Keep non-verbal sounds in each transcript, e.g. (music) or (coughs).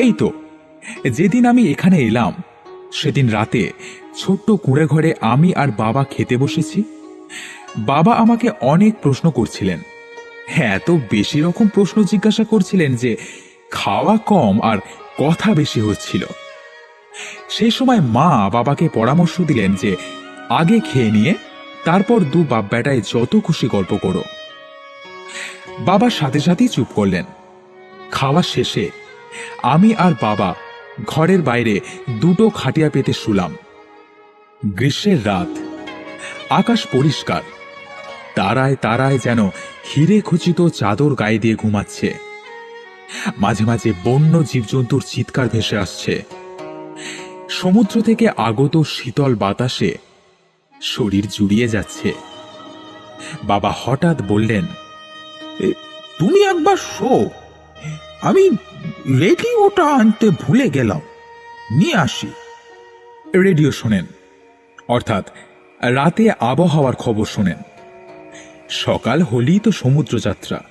এই তো। যেদিন আমি এখানে এলাম, সেদিন রাতে ছোট্ট কুঁড়ে ঘরে আমি আর বাবা খেতে বসেছি। বাবা আমাকে অনেক প্রশ্ন করছিলেন। হ্যাঁ এত বেশি রকম প্রশ্ন জিজ্ঞাসা করছিলেন যে, খাওয়া কম আর কথা বেশি হচ্ছিল। সেই সময় মা বাবাকে পরামর্শ দিলেন যে, আগে খেয়ে নিয়ে তারপর দু বাপ বেটায় যত খুশি গল্প করো। বাবা সাথে সাথেই চুপ করলেন। খাওয়া শেষে আমি আর বাবা ঘরের বাইরে দুটো খাটিয়া পেতে শুলাম। গ্রীষ্মের রাত। আকাশ পরিষ্কার। তারায় তারায় যেন হিরে খচিত চাদর গায়ে দিয়ে ঘুমাচ্ছে। মাঝে মাঝে বন্য জীবজন্তুর চিৎকার ভেসে আসছে। সমুদ্র থেকে আগত শীতল বাতাসে শরীর জুড়িয়ে যাচ্ছে। বাবা হঠাৎ বললেন তুমি একবার শো। আমি রেডিওটা আনতে ভুলে গেলাম। নিয়ে আসি। রেডিও শোনেন। অর্থাৎ রাতে আবহাওয়ার খবর শোনেন। সকাল হলেই তো সমুদ্র যাত্রা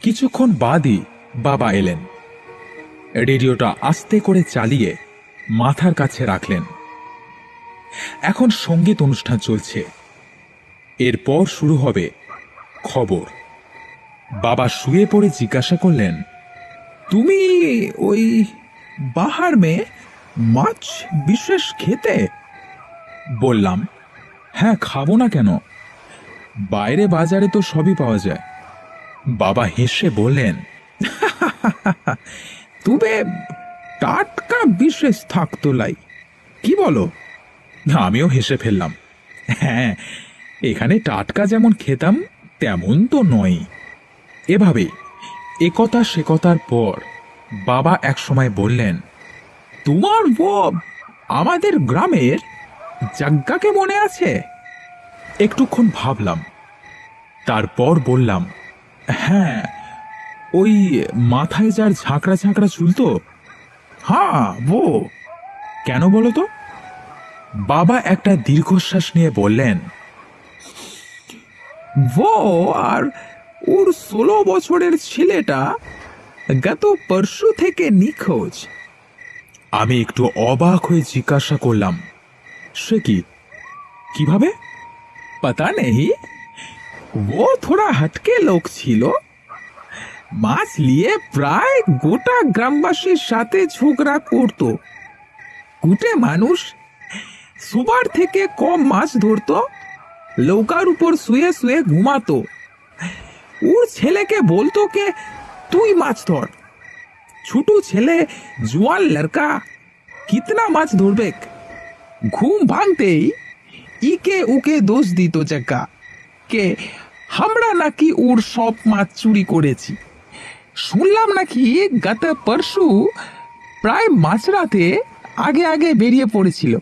কিছুক্ষণ বাদই বাবা এলেন। রেডিওটা আস্তে করে চালিয়ে মাথার কাছে রাখলেন। এখন সংগীত অনুষ্ঠান চলছে। এরপর শুরু হবে খবর। বাবা শুয়ে পড়ে জিজ্ঞাসা করলেন তুমি ওই বাহার মে মাছ বিশেষ খেতে? বললাম হ্যাঁ খাব না কেন? বাইরে বাজারে তো সবই পাওয়া যায়। বাবা হেসে বললেন, তবে টাটকা বিশেষ থাকতো লাই। কি বলো? আমিও হেসে ফেললাম হ্যাঁ এখানে টাটকা যেমন খেতাম, তেমন তো নয়। এভাবেই একথা সে কথার পর বাবা একসময় বললেন, তোমার বউ আমাদের গ্রামের জাগ্গাকে মনে আছে? একটুক্ষণ ভাবলাম, তারপর বললাম হ্যাঁ ওই মাথায় যার ঝাঁকড়া ঝাঁকড়া চুল তো? হ্যাঁ বউ। কেন বলো তো? বাবা একটা দীর্ঘশ্বাস নিয়ে বললেন, বউ, আর ওর ষোলো বছরের ছেলেটা গত পরশু থেকে নিখোঁজ। আমি একটু অবাক হয়ে জিজ্ঞাসা করলাম, সে কি? কীভাবে? পাতা নেই। ও থোড়া হাটকে লোক ছিল। মাছ নিয়ে প্রায় গোটা গ্রামবাসীর সাথে ঝগড়া করত। কুটে মানুষ সুবার থেকে কম মাছ ধরত লৌকার উপর শুয়ে শুয়ে ঘুমাতো। ওর ছেলেকে বলতো কে, তুই মাছ ধর। ছোট ছেলে জোয়ান লড়কা, কিতনা মাছ ধরবে? ঘুম ভাঙতেই ইকে উকে দোষ দিত চাকা, কে আমরা নাকি ওর সব মাছ চুরি করেছি। শুনলাম নাকি গত পরশু প্রায় মাঝরাতে আগে আগে বেরিয়ে পড়েছিল,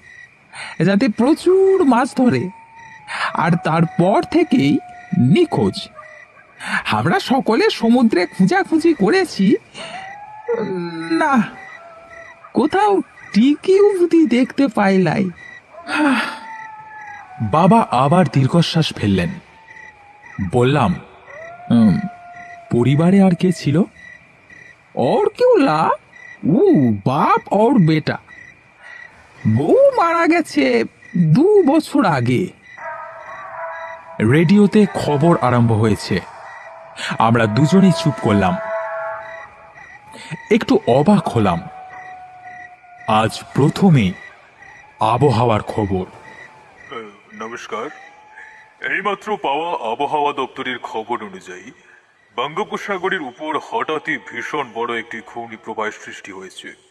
যাতে প্রচুর মাছ ধরে। আর তারপর থেকেই নিখোঁজ। আমরা সকলে সমুদ্রে খুঁজাখুঁজি করেছি উম, না কোথাও টিকি অবধি দেখতে পাইলাই বাবা আবার দীর্ঘশ্বাস ফেললেন বললাম "উম, পরিবারে আর কে ছিল और क्यों ला ऊ বাপ और বেটা বউ মারা গেছে দু বছর আগে রেডিওতে খবর আরম্ভ হয়েছে আমরা দুজনেই চুপ করলাম। একটু অবাক হলাম। আজ প্রথমে আবহাওয়ার খবর। নমস্কার। এইমাত্র পাওয়া আবহাওয়া দপ্তরের খবর অনুযায়ী বঙ্গোপসাগরের উপর হঠাৎই ভীষণ বড় একটি ঘূর্ণি প্রবাহ সৃষ্টি হয়েছে।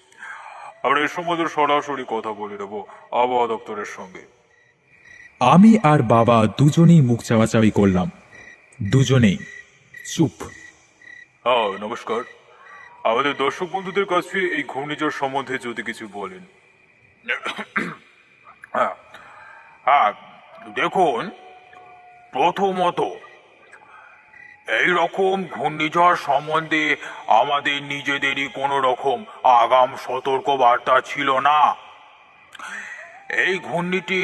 আমরা এর সম্বন্ধে সরাসরি কথা বলে নেব আবহাওয়া দপ্তরের সঙ্গে। আমি আর বাবা দুজনেই মুখ চাওয়াচাওয়ি করলাম। দুজনেই। চুপ। হ্যাঁ নমস্কার। আমাদের দর্শক বন্ধুদের কাছে এই ঘূর্ণিঝড় সম্বন্ধে যদি কিছু বলেন। হ্যাঁ হ্যাঁ দেখুন, প্রথমত এই রকম ঘূর্ণিঝড় সম্বন্ধে আমাদের নিজেদেরই কোনো রকম আগাম সতর্কবার্তা ছিল না। এই ঘূর্ণিটি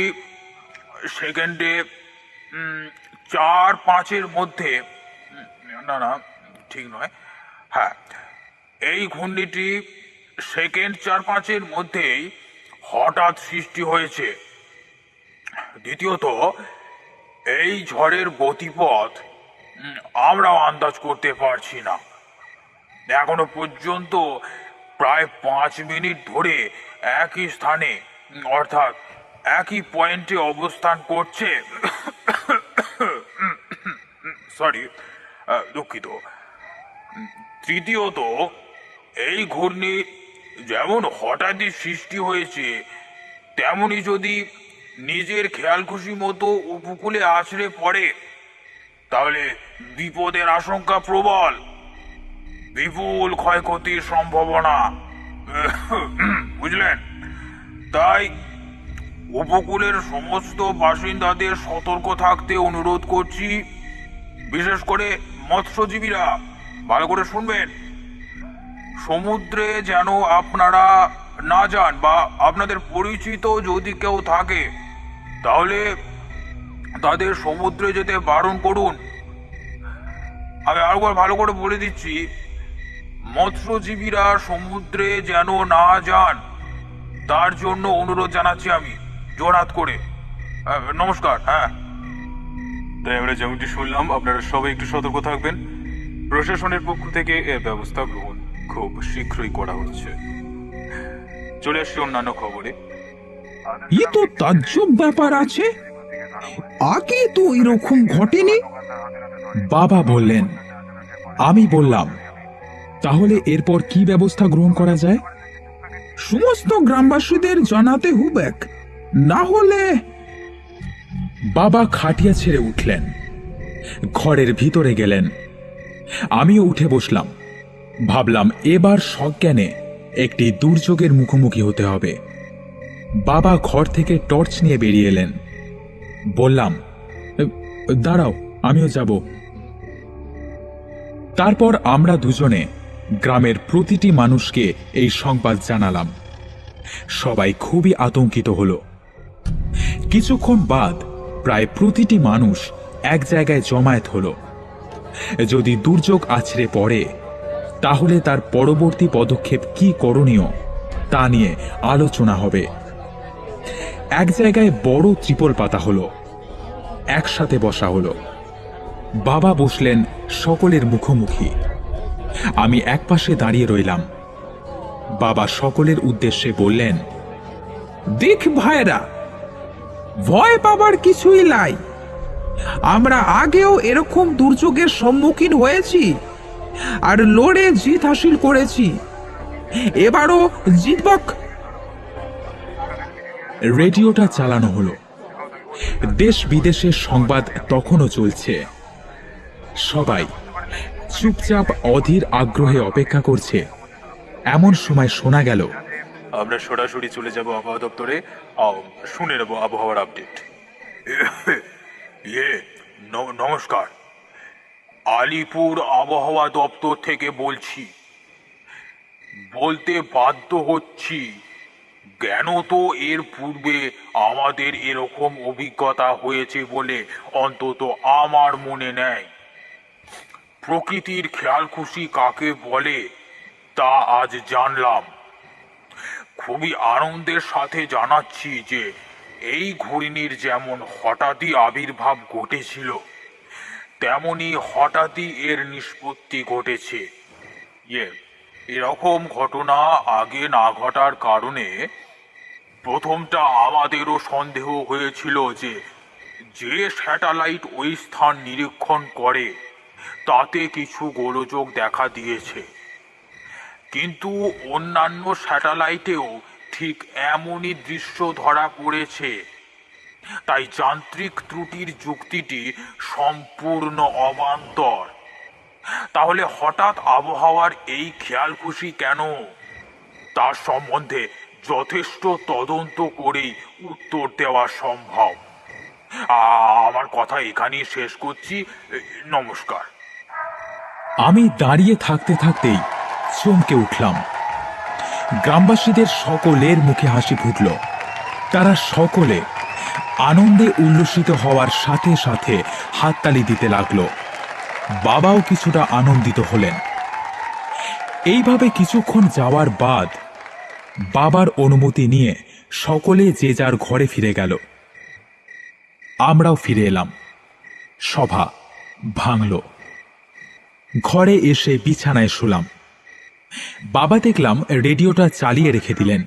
সেকেন্ডে চার পাঁচের মধ্যে না না, ঠিক নয়। হ্যাঁ এই ঘূর্ণিটি সেকেন্ড চার পাঁচের মধ্যেই হঠাৎ সৃষ্টি হয়েছে। দ্বিতীয়ত, এই ঝড়ের গতিপথ আমরাও আন্দাজ করতে পারছি না। এখনও পর্যন্ত প্রায় পাঁচ মিনিট ধরে একই স্থানে, অর্থাৎ একই পয়েন্টে অবস্থান করছে। (coughs) সরি দুঃখিত। তৃতীয়ত, এই ঘূর্ণি যেমন হঠাৎই সৃষ্টি হয়েছে, তেমনি যদি নিজের খেয়াল খুশি মতো উপকূলে আছড়ে পড়ে, তাহলে বিপদের আশঙ্কা প্রবল। বিপুল ক্ষয়ক্ষতির সম্ভাবনা। (coughs) বুঝলেন? তাই উপকূলের সমস্ত বাসিন্দাদের সতর্ক থাকতে অনুরোধ করছি। বিশেষ করে মৎস্যজীবীরা, ভালো করে শুনবেন। সমুদ্রে যেন আপনারা না যান বা আপনাদের পরিচিত যদি কেউ থাকে, তাহলে তাদের সমুদ্রে যেতে বারণ করুন। আমি আরেকবার ভালো করে বলে দিচ্ছি, মৎস্যজীবীরা সমুদ্রে যেন না যান, তার জন্য অনুরোধ জানাচ্ছি আমি জোরাত করে। নমস্কার হ্যাঁ। তাই আমরা যেমনটি শুনলাম, আপনারা সবাই একটু সতর্ক থাকবেন। প্রশাসনের পক্ষ থেকে এর ব্যবস্থা গ্রহণ খুব শীঘ্রই করা হচ্ছে। চলে আসছি অন্যান্য খবরে। ই তো তাজ্জব ব্যাপার আছে। আগে তো এরকম ঘটেনি। বাবা বললেন, আমি বললাম, তাহলে এরপর কি ব্যবস্থা গ্রহণ করা যায়? সমস্ত গ্রামবাসীদের জানাতে হুবেক। না হলে বাবা খাটিয়া ছেড়ে উঠলেন। ঘরের ভিতরে গেলেন। আমিও উঠে বসলাম। ভাবলাম এবার সজ্ঞানে একটি দুর্যোগের মুখোমুখি হতে হবে। বাবা ঘর থেকে টর্চ নিয়ে বেরিয়ে এলেন। বললাম, দাঁড়াও, আমিও যাব। তারপর আমরা দুজনে গ্রামের প্রতিটি মানুষকে এই সংবাদ জানালাম। সবাই খুবই আতঙ্কিত হলো। কিছুক্ষণ বাদ প্রায় প্রতিটি মানুষ এক জায়গায় জমায়েত হল। যদি দুর্যোগ আছড়ে পড়ে, তাহলে তার পরবর্তী পদক্ষেপ কি করণীয়, তা নিয়ে আলোচনা হবে। এক জায়গায় বড় ত্রিপল পাতা হলো, একসাথে বসা হলো। বাবা বসলেন সকলের মুখোমুখি। আমি একপাশে দাঁড়িয়ে রইলাম। বাবা সকলের উদ্দেশ্যে বললেন, দেখ ভাইরা ভয় পাবার কিছুই নাই। আমরা আগেও এরকম দুর্যোগের সম্মুখীন হয়েছি আর লড়ে জিত হাসিল করেছি। এবারও জিতবক। রেডিওটা চালানো হলো। দেশ বিদেশের সংবাদ তখনও চলছে। সবাই চুপচাপ অধীর আগ্রহে অপেক্ষা করছে। এমন সময় শোনা গেল আমরা সরাসরি চলে যাব আবহাওয়া দপ্তরে। শুনে নেব আবহাওয়ার আপডেট ইয়ে নমস্কার। আলিপুর আবহাওয়া দপ্তর থেকে বলছি, বলতে বাধ্য হচ্ছি, কেন তো এর পূর্বে আমাদের এরকম অভিজ্ঞতা হয়েছে বলে অন্তত আমার মনে নেয় প্রকৃতির খেয়াল খুশি কাকে বলে তা আজ জানলাম। খুবই আনন্দের সাথে জানাচ্ছি যে, এই ঘূর্ণির যেমন হঠাৎই আবির্ভাব ঘটেছিল, তেমনি হঠাৎই এর নিষ্পত্তি ঘটেছে। ইয়ে এরকম ঘটনা আগে না ঘটার কারণে প্রথমটা আমাদেরও সন্দেহ হয়েছিল যে যে স্যাটেলাইট ওই স্থান নিরীক্ষণ করে, তাতে কিছু গোলযোগ দেখা দিয়েছে। কিন্তু অন্যান্য স্যাটেলাইটেও ঠিক এমনই দৃশ্য ধরা পড়েছে। তাই যান্ত্রিক ত্রুটির যুক্তিটি সম্পূর্ণ অবান্তর। তাহলে হঠাৎ আবহাওয়ার এই খেয়াল খুশি কেন? তার সম্বন্ধে যথেষ্ট তদন্ত করেই উত্তর দেওয়া সম্ভব। আমার কথা এখানেই শেষ করছি। নমস্কার। আমি দাঁড়িয়ে থাকতে থাকতেই চমকে উঠলাম। গ্রামবাসীদের সকলের মুখে হাসি ফুটল। তারা সকলে আনন্দে উল্লসিত হওয়ার সাথে সাথে হাততালি দিতে লাগল। বাবাও কিছুটা আনন্দিত হলেন। এইভাবে কিছুক্ষণ যাওয়ার বাদ বাবার অনুমতি নিয়ে সকলে যে যার ঘরে ফিরে গেল। আমরাও ফিরে এলাম। সভা ভাঙল। ঘরে এসে বিছানায় শুলাম। বাবা দেখলাম রেডিওটা চালিয়ে রেখে দিলেন।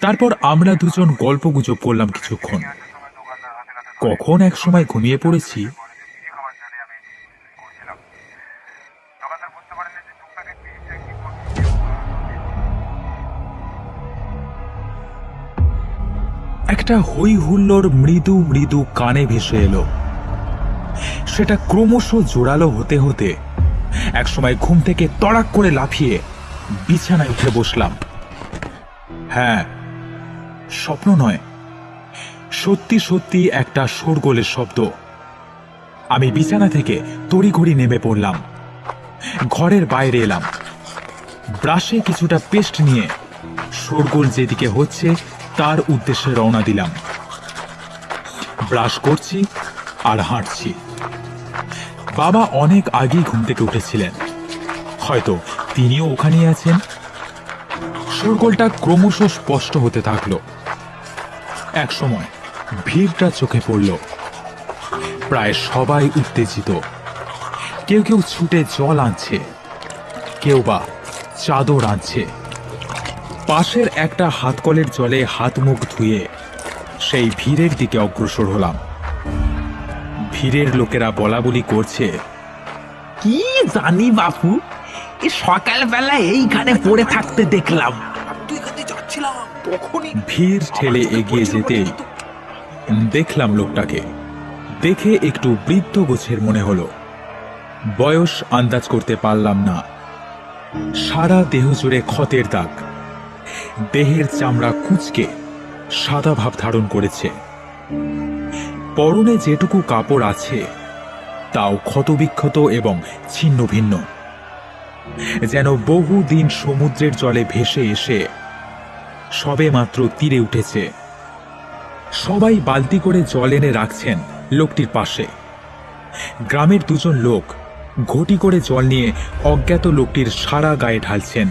তারপর আমরা দুজন গল্পগুজব করলাম কিছুক্ষণ। কখন এক সময় ঘুমিয়ে পড়েছি? একটা হই হুল্লোর মৃদু মৃদু কানে ভেসে এলো। সেটা ক্রমশ জোরালো হতে হতে একসময় ঘুম থেকে তড়াক করে লাফিয়ে বিছানায় উঠে বসলাম। হ্যাঁ স্বপ্ন নয়, সত্যি সত্যি একটা শোরগোলের শব্দ। আমি বিছানা থেকে তড়িঘড়ি নেমে পড়লাম। ঘরের বাইরে এলাম। ব্রাশে কিছুটা পেস্ট নিয়ে শোরগোল যেদিকে হচ্ছে তার উদ্দেশ্যে রওনা দিলাম। ব্রাশ করছি আর হাঁটছি। বাবা অনেক আগেই ঘুম থেকে উঠেছিলেন। হয়তো তিনিও ওখানেই আছেন। শোরগোলটা ক্রমশ স্পষ্ট হতে থাকল। এক সময় ভিড়টা চোখে পড়ল। প্রায় সবাই উত্তেজিত। কেউ কেউ ছুটে জল আনছে। কেউ বা চাদর আনছে। পাশের একটা হাতকলের জলে হাত মুখ ধুয়ে সেই ভিড়ের দিকে অগ্রসর হলাম। ভিড়ের লোকেরা বলা বলি করছে। কি জানি বাপু এ সকালবেলা এইখানে পড়ে থাকতে দেখলাম। ভিড় ঠেলে এগিয়ে যেতে দেখলাম লোকটাকে। দেখে একটু বৃদ্ধ গোছের মনে হলো। বয়স আন্দাজ করতে পারলাম না। সারা দেহ জুড়ে ক্ষতের দাগ। দেহের চামড়া কুচকে সাদা ভাব ধারণ করেছে। পরনে যেটুকু কাপড় আছে, তাও ক্ষতবিক্ষত এবং ছিন্ন ভিন্ন যেন বহু দিন সমুদ্রের জলে ভেসে এসে সবে মাত্র তীরে উঠেছে। সবাই বালতি করে জল এনে রাখছেন লোকটির পাশে। গ্রামের দুজন লোক ঘটি করে জল নিয়ে অজ্ঞাত লোকটির সারা গায়ে ঢালছেন।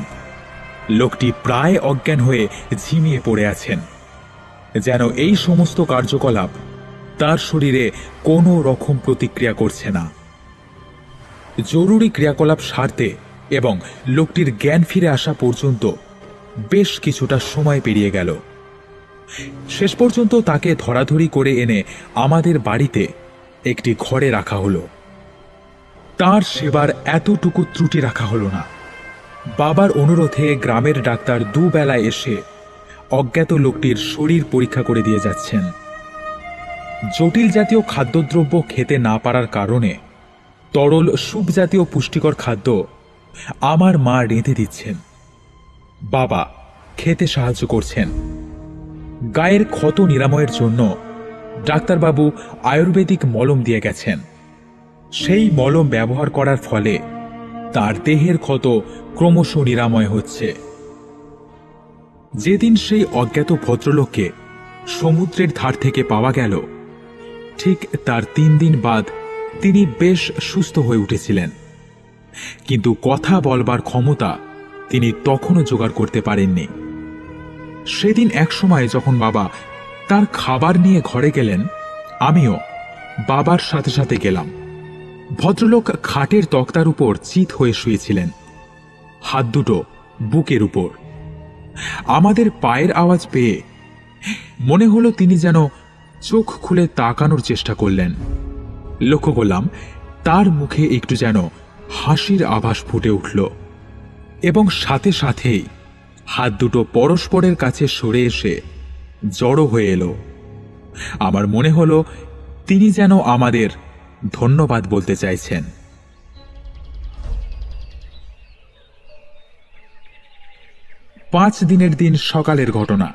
লোকটি প্রায় অজ্ঞান হয়ে ঝিমিয়ে পড়ে আছেন। যেন এই সমস্ত কার্যকলাপ তার শরীরে কোনো রকম প্রতিক্রিয়া করছে না। জরুরি ক্রিয়াকলাপ সারতে এবং লোকটির জ্ঞান ফিরে আসা পর্যন্ত বেশ কিছুটা সময় পেরিয়ে গেল। শেষ পর্যন্ত তাকে ধরাধরি করে এনে আমাদের বাড়িতে একটি ঘরে রাখা হলো। তার সেবার এতটুকু ত্রুটি রাখা হলো না। বাবার অনুরোধে গ্রামের ডাক্তার দুবেলায় এসে অজ্ঞাত লোকটির শরীর পরীক্ষা করে দিয়ে যাচ্ছেন। জটিল জাতীয় খাদ্যদ্রব্য খেতে না পারার কারণে তরল সুপ জাতীয় পুষ্টিকর খাদ্য আমার মা রেঁধে দিচ্ছেন। বাবা, খেতে সাহায্য করছেন। গায়ের ক্ষত নিরাময়ের জন্য ডাক্তারবাবু আয়ুর্বেদিক মলম দিয়ে গেছেন। সেই মলম ব্যবহার করার ফলে তার দেহের ক্ষত ক্রমশ নিরাময় হচ্ছে। যেদিন সেই অজ্ঞাত ভদ্রলোককে সমুদ্রের ধার থেকে পাওয়া গেল ঠিক তার তিন দিন বাদ তিনি বেশ সুস্থ হয়ে উঠেছিলেন। কিন্তু কথা বলবার ক্ষমতা তিনি তখনও জোগাড় করতে পারেননি। সেদিন এক সময় যখন বাবা তার খাবার নিয়ে ঘরে গেলেন, আমিও বাবার সাথে সাথে গেলাম। ভদ্রলোক খাটের তক্তার উপর চিত হয়ে শুয়েছিলেন, হাত দুটো বুকের উপর। আমাদের পায়ের আওয়াজ পেয়ে মনে হলো তিনি যেন চোখ খুলে তাকানোর চেষ্টা করলেন। লক্ষ্য করলাম, তার মুখে একটু যেন হাসির আভাস ফুটে উঠল এবং সাথে সাথেই হাত দুটো পরস্পরের কাছে সরে এসে জড়ো হয়ে এলো। আমার মনে হলো, তিনি যেন আমাদের ধন্যবাদ বলতে চাইছেন। পাঁচ দিনের দিন সকালের ঘটনা।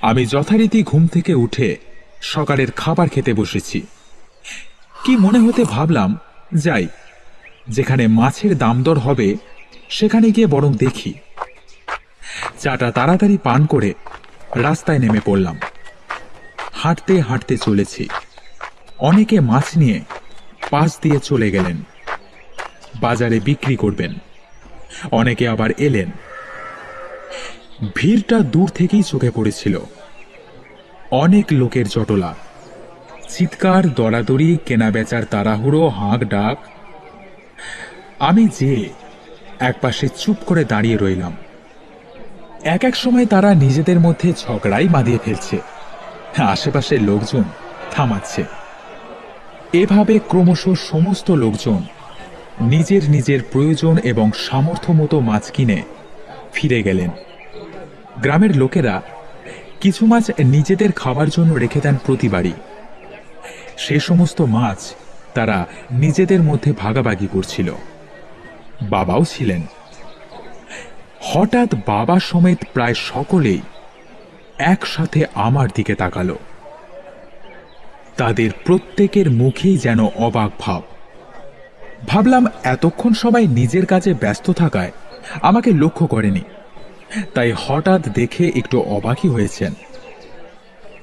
আমি যথারীতি ঘুম থেকে উঠে সকালের খাবার খেতে বসেছি। কি মনে হতে ভাবলাম, যাই, যেখানে মাছের দাম দর হবে, সেখানে গিয়ে বরং দেখি। চাটা তাড়াতাড়ি পান করে রাস্তায় নেমে পড়লাম। হাঁটতে হাঁটতে চলেছি। অনেকে মাছ নিয়ে পাশ দিয়ে চলে গেলেন। বাজারে বিক্রি করবেন। অনেকে আবার এলেন। ভিড়টা দূর থেকেই চোখে পড়েছিল। অনেক লোকের জটলা চিৎকার, দরাদরি কেনা বেচার তাড়াহুড়ো, হাঁক ডাক। আমি যে একপাশে চুপ করে দাঁড়িয়ে রইলাম। এক এক সময় তারা নিজেদের মধ্যে ঝগড়াই বাঁধিয়ে ফেলছে। আশেপাশের লোকজন থামাচ্ছে। এভাবে ক্রমশ সমস্ত লোকজন নিজের নিজের প্রয়োজন এবং সামর্থ্য মতো মাছ কিনে ফিরে গেলেন। গ্রামের লোকেরা কিছু মাছ নিজেদের খাবার জন্য রেখে দেন প্রতিবারই সে সমস্ত মাছ তারা নিজেদের মধ্যে ভাগাভাগি করছিল। বাবাও ছিলেন। হঠাৎ বাবা সমেত প্রায় সকলেই একসাথে আমার দিকে তাকালো। তাদের প্রত্যেকের মুখেই যেন অবাক ভাব। ভাবলাম, এতক্ষণ সবাই নিজের কাজে ব্যস্ত থাকায় আমাকে লক্ষ্য করেনি। তাই হঠাৎ দেখে একটু অবাকই হয়েছেন।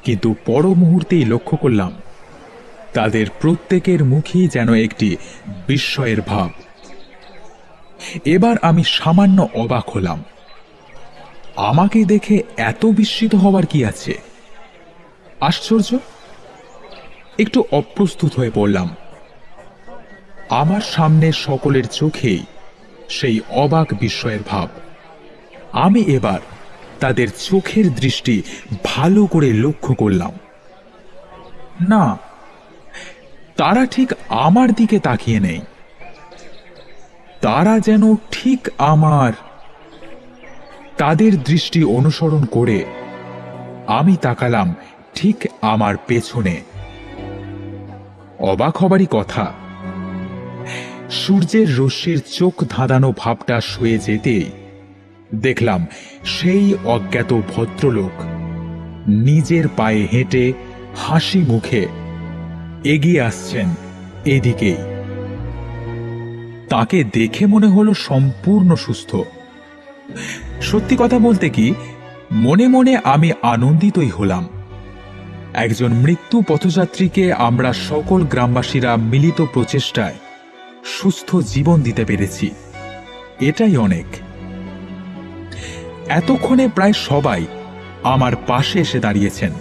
কিন্তু পর মুহূর্তেই লক্ষ্য করলাম, তাদের প্রত্যেকের মুখেই যেন একটি বিস্ময়ের ভাব। এবার আমি সামান্য অবাক হলাম। আমাকে দেখে এত বিস্মিত হওয়ার কি আছে? আশ্চর্য? একটু অপ্রস্তুত হয়ে পড়লাম। আমার সামনে সকলের চোখেই সেই অবাক বিস্ময়ের ভাব। আমি এবার তাদের চোখের দৃষ্টি ভালো করে লক্ষ্য করলাম। না, তারা ঠিক আমার দিকে তাকিয়ে নেই। তারা যেন ঠিক আমার। তাদের দৃষ্টি অনুসরণ করে আমি তাকালাম ঠিক আমার পেছনে। অবাক হবারই কথা, সূর্যের রশ্মির চোখ ধাঁধানো ভাবটা শুয়ে যেতেই দেখলাম, সেই অজ্ঞাত ভদ্রলোক নিজের পায়ে হেঁটে হাসি মুখে এগিয়ে আসছেন এদিকেই। তাকে দেখে মনে হলো সম্পূর্ণ সুস্থ। সত্যি কথা বলতে কি, মনে মনে আমি আনন্দিতই হলাম। একজন মৃত্যু পথযাত্রীকে আমরা সকল গ্রামবাসীরা মিলিত প্রচেষ্টায় সুস্থ জীবন দিতে পেরেছি। এটাই অনেক। এতক্ষণে প্রায় সবাই আমার পাশে এসে দাঁড়িয়েছেন।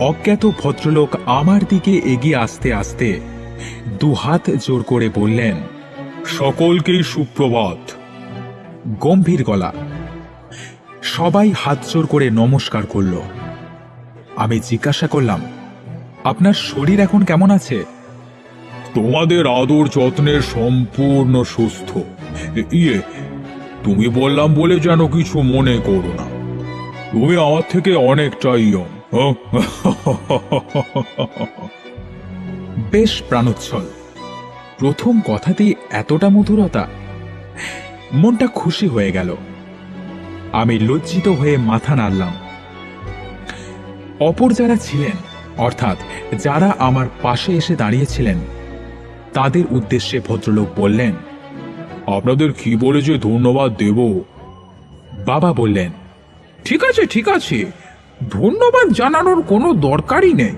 অজ্ঞাত ভদ্রলোক আমার দিকে এগিয়ে আসতে আসতে দুহাত জোর করে বললেন, সকলকেই সুপ্রভাত। গম্ভীর গলা। সবাই হাত জোর করে নমস্কার করল। আমি জিজ্ঞাসা করলাম, আপনার শরীর এখন কেমন আছে? তোমাদের আদর যত্নের সম্পূর্ণ সুস্থ। ইয়ে তুমি বললাম বলে যেন কিছু মনে করো না। তুমি আমার থেকে অনেকটাই? (laughs) বেশ প্রাণোচ্ছল। প্রথম কথাতেই এতটা মধুরতা। মনটা খুশি হয়ে গেল। আমি লজ্জিত হয়ে মাথা নাড়লাম। অপর যারা ছিলেন, অর্থাৎ যারা আমার পাশে এসে দাঁড়িয়েছিলেন, তাদের উদ্দেশ্যে ভদ্রলোক বললেন আপনাদের কি বলে যে ধন্যবাদ দেব? বাবা বললেন, ঠিক আছে ঠিক আছে, ধন্যবাদ জানানোর কোনো দরকারই নেই।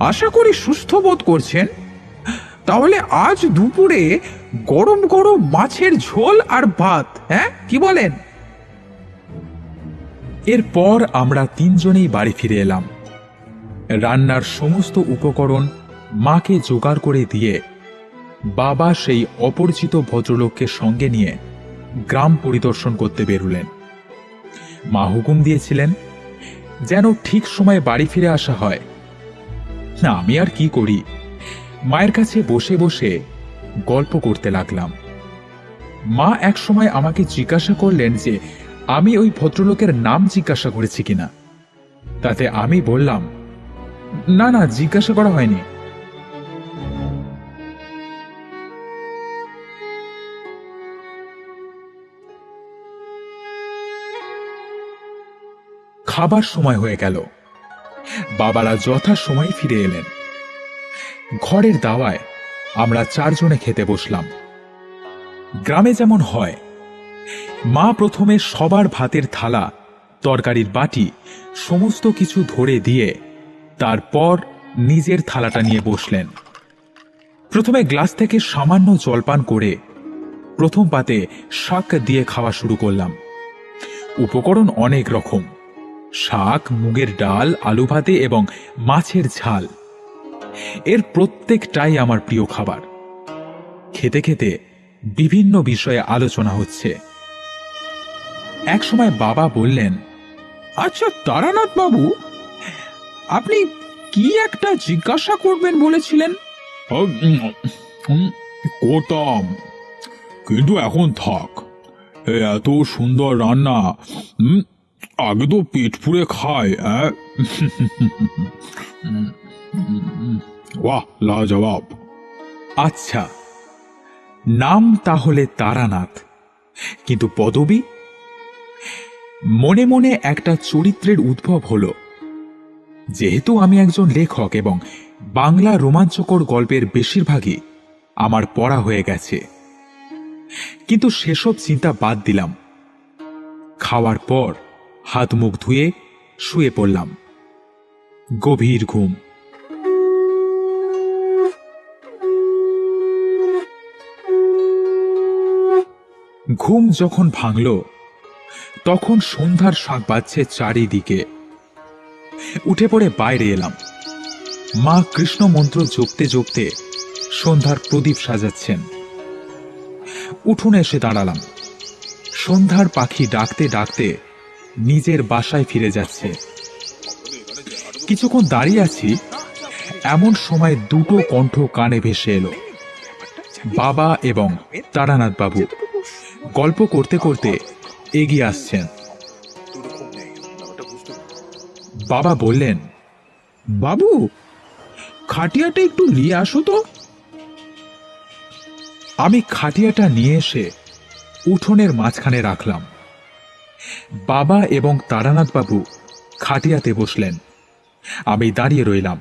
আশা করি সুস্থ বোধ করছেন। তাহলে আজ দুপুরে গরম গরম মাছের ঝোল আর ভাত হ্যাঁ কি বলেন? এরপর আমরা তিনজনেই বাড়ি ফিরে এলাম। রান্নার সমস্ত উপকরণ মাকে জোগাড় করে দিয়ে বাবা সেই অপরিচিত ভদ্রলোককে সঙ্গে নিয়ে গ্রাম পরিদর্শন করতে বেরুলেন। মা হুকুম দিয়েছিলেন, যেন ঠিক সময়ে বাড়ি ফিরে আসা হয়। না, আমি আর কি করি? মায়ের কাছে বসে বসে গল্প করতে লাগলাম। মা এক সময় আমাকে জিজ্ঞাসা করলেন যে, আমি ওই ভদ্রলোকের নাম জিজ্ঞাসা করেছি কিনা? তাতে আমি বললাম, না না, জিজ্ঞাসা করা হয়নি। খাবার সময় হয়ে গেল। বাবারা যথা সময় ফিরে এলেন। ঘরের দাওয়ায় আমরা চারজনে খেতে বসলাম। গ্রামে যেমন হয়, মা প্রথমে সবার ভাতের থালা, তরকারির বাটি, সমস্ত কিছু ধরে দিয়ে তারপর নিজের থালাটা নিয়ে বসলেন। প্রথমে গ্লাস থেকে সামান্য জলপান করে প্রথম পাতে শাক দিয়ে খাওয়া শুরু করলাম। উপকরণ অনেক রকম। শাক, মুগের ডাল আলু ভাতে এবং মাছের ঝাল। এর প্রত্যেকটাই আমার প্রিয় খাবার। খেতে খেতে বিভিন্ন বিষয়ে আলোচনা হচ্ছে। একসময় বাবা বললেন আচ্ছা তারানাথ বাবু, আপনি কি একটা জিজ্ঞাসা করবেন বলেছিলেন? করতাম। কিন্তু এখন থাক। এত সুন্দর রান্না আগে তো পেট পুড়ে খায়? বাহ (laughs) লাজবাব। আচ্ছা নাম তাহলে তারানাথ কিন্তু পদবী? মনে মনে একটা চরিত্রের উদ্ভব হলো। যেহেতু আমি একজন লেখক এবং বাংলা রোমাঞ্চকর গল্পের বেশিরভাগই আমার পড়া হয়ে গেছে কিন্তু সেসব চিন্তা বাদ দিলাম। খাওয়ার পর হাত মুখ ধুয়ে শুয়ে পড়লাম। গভীর ঘুম। ঘুম যখন ভাঙল, তখন সন্ধ্যার শাক বাজছে চারিদিকে। উঠে পড়ে বাইরে এলাম। মা কৃষ্ণ মন্ত্র জপতে জপতে সন্ধ্যার প্রদীপ সাজাচ্ছেন। উঠোনে এসে দাঁড়ালাম। সন্ধ্যার পাখি ডাকতে ডাকতে নিজের বাসায় ফিরে যাচ্ছে। কিছুক্ষণ দাঁড়িয়ে আছি, এমন সময় দুটো কণ্ঠ কানে ভেসে এলো। বাবা এবং তারানাথ বাবু গল্প করতে করতে এগিয়ে আসছেন। বাবা বললেন, বাবু, খাটিয়াটা একটু নিয়ে আসো তো। আমি খাটিয়াটা নিয়ে এসে উঠোনের মাঝখানে রাখলাম। বাবা এবং তারানাথ বাবু খাটিয়াতে বসলেন। আমি দাঁড়িয়ে রইলাম।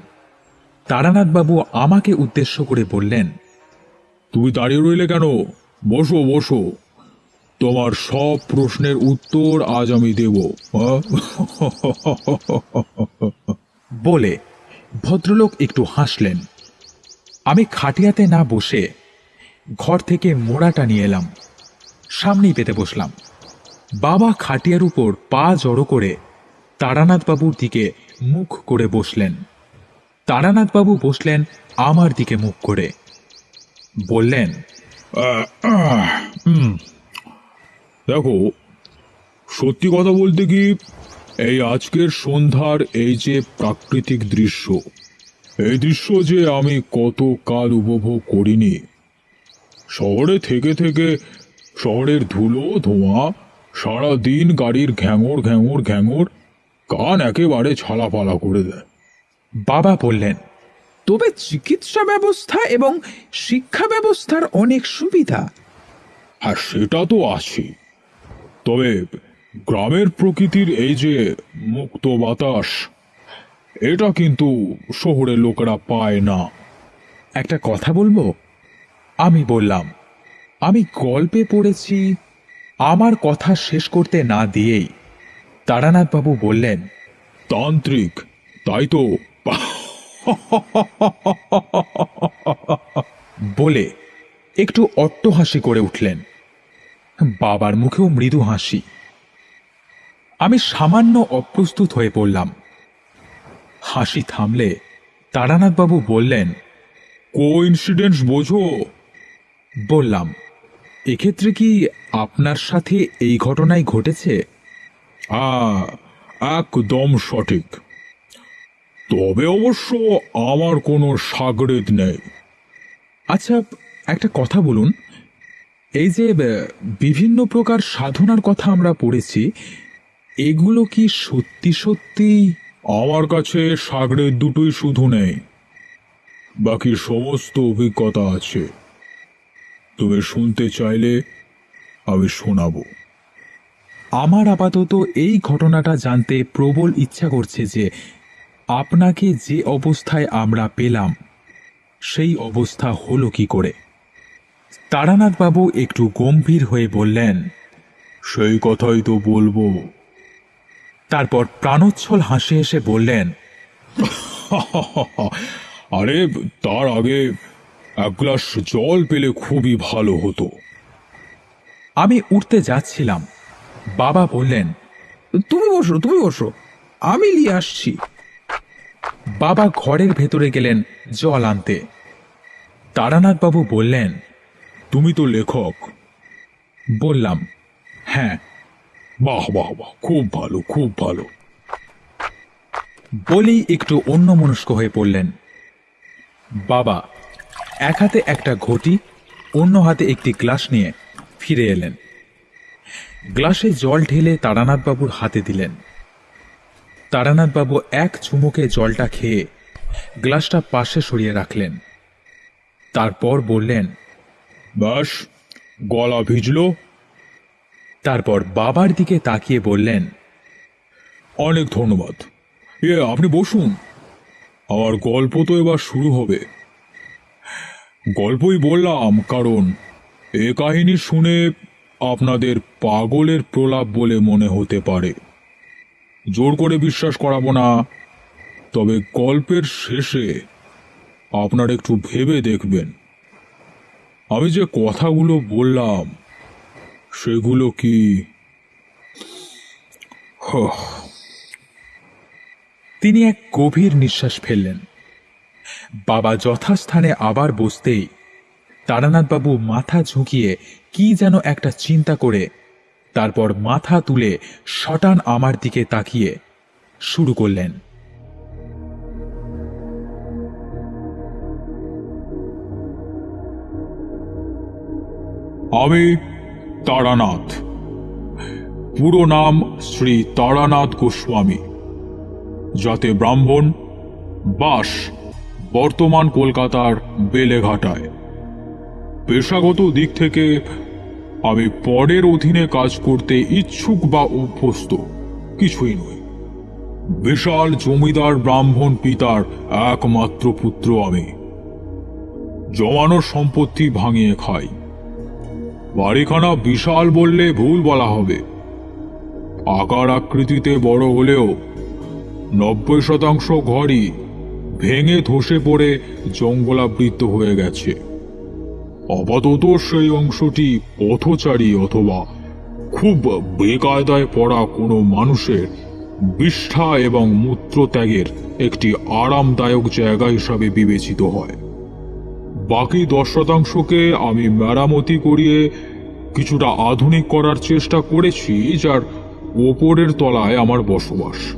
তারানাথ বাবু আমাকে উদ্দেশ্য করে বললেন তুমি দাঁড়িয়ে রইলে কেন? বসো বসো। তোমার সব প্রশ্নের উত্তর আজ আমি দেব? (laughs) বলে ভদ্রলোক একটু হাসলেন। আমি খাটিয়াতে না বসে ঘর থেকে মোড়াটা নিয়ে এলাম। সামনেই পেতে বসলাম। বাবা খাটিয়ার উপর পা জড়ো করে তারানাথবাবুর দিকে মুখ করে বসলেন। তারানাথবাবু বসলেন আমার দিকে মুখ করে। বললেন দেখো, সত্যি কথা বলতে কি, এই আজকের সন্ধ্যার এই যে প্রাকৃতিক দৃশ্য, এই দৃশ্য যে আমি কত কাল উপভোগ করিনি, শহরে থেকে থেকে শহরের ধুলো, ধোঁয়া সারা দিন গাড়ির ঘ্যাঙর ঘ্যাঙর ঘ্যাঙর কান একেবারে ছালাপালা করে দেয়। বাবা বললেন তবে চিকিৎসা ব্যবস্থা এবং শিক্ষা ব্যবস্থার অনেক সুবিধা। আর সেটা তো আছে। তবে গ্রামের প্রকৃতির এই যে মুক্ত বাতাস এটা কিন্তু শহরের লোকেরা পায় না। একটা কথা বলব? আমি বললাম আমি গল্পে পড়েছি আমার কথা শেষ করতে না দিয়েই তারানাথবাবু বললেন তান্ত্রিক তাই তো। বলে একটু অট্টহাসি করে উঠলেন। বাবার মুখেও মৃদু হাসি। আমি সামান্য অপ্রস্তুত হয়ে পড়লাম। হাসি থামলে তারানাথবাবু বললেন কো ইনসিডেন্টস বোঝো? বললাম এক্ষেত্রে কি আপনার সাথে এই ঘটনাই ঘটেছে? হ্যাঁ একদম সঠিক। তবে অবশ্য আমার কোনো সাগরেদ নেই। আচ্ছা একটা কথা বলুন। এই যে বিভিন্ন প্রকার সাধনার কথা আমরা পড়েছি এগুলো কি সত্যি সত্যি? আমার কাছে সাগরের দুটোই শুধু নেই। বাকি সমস্ত অভিজ্ঞতা আছে। তুমি শুনতে চাইলে আমি শোনাবো। আমার আপাতত এই ঘটনাটা জানতে প্রবল ইচ্ছা করছে যে আপনাকে যে অবস্থায় আমরা পেলাম সেই অবস্থা হলো কি করে? তারানাথবাবু একটু গম্ভীর হয়ে বললেন সেই কথাই তো বলব। তারপর প্রাণোচ্ছল হাসি হেসে বললেন (laughs) আরে তার আগে এক গ্লাস জল পেলে খুবই ভালো হতো। আমি উঠতে যাচ্ছিলাম। বাবা বললেন, তুমি বসো তুমি বসো। আমি নিয়ে আসছি। বাবা ঘরের ভেতরে গেলেন জল আনতে। তারানাথবাবু বললেন, তুমি তো লেখক। বললাম হ্যাঁ। বাহ বাহ বাহ, খুব ভালো খুব ভালো। বলেই একটু অন্যমনস্ক হয়ে পড়লেন। বাবা এক হাতে একটা ঘটি, অন্য হাতে একটি গ্লাস নিয়ে ফিরে এলেন। গ্লাসে জল ঢেলে তারানাথবাবুর হাতে দিলেন। তারানাথবাবু এক চুমুকে জলটা খেয়ে গ্লাসটা পাশে সরিয়ে রাখলেন। তারপর বললেন ব্যাস গলা ভিজলো? তারপর বাবার দিকে তাকিয়ে বললেন, অনেক ধন্যবাদ। এ, আপনি বসুন। আমার গল্প তো এবার শুরু হবে। গল্পই বললাম, কারণ এ কাহিনী শুনে আপনাদের পাগলের প্রলাপ বলে মনে হতে পারে। জোর করে বিশ্বাস করাবো না, তবে গল্পের শেষে আপনার একটু ভেবে দেখবেন। আমি যে কথাগুলো বললাম, সেগুলো কি? তিনি এক গভীর নিঃশ্বাস ফেললেন। বাবা যথাস্থানে আবার বসতেই তারানাথবাবু মাথা ঝুঁকিয়ে কি যেন একটা চিন্তা করে, তারপর মাথা তুলে শটান আমার দিকে তাকিয়ে শুরু করলেন। আমি তারানাথ। পুরো নাম শ্রী তারানাথ গোস্বামী, যাতে ব্রাহ্মণ, বাস বর্তমান কলকাতার বেলেঘাটায়। পেশাগত দিক থেকে আমি পরের অধীনে কাজ করতে ইচ্ছুক বা অভ্যস্ত কিছুই নই। বিশাল জমিদার ব্রাহ্মণ পিতার একমাত্র পুত্র আমি। জমানোর সম্পত্তি ভাঙিয়ে খাই। বাড়িখানা বিশাল বললে ভুল বলা হবে। আকার আকৃতিতে বড় হলেও নব্বই শতাংশ ঘরই ভেঙে ধসে পড়ে জঙ্গলাবৃত হয়ে গেছে। আপাতত সেই অংশটি পথচারী অথবা খুব বেকায়দায় পড়া কোনো মানুষের বিষ্ঠা এবং মূত্রত্যাগের একটি আরামদায়ক জায়গা হিসাবে বিবেচিত হয়। বাকি দশ শতাংশকে আমি মেরামতি করিয়ে কিছুটা আধুনিক করার চেষ্টা করেছি, যার ওপরের তলায় আমার বসবাস।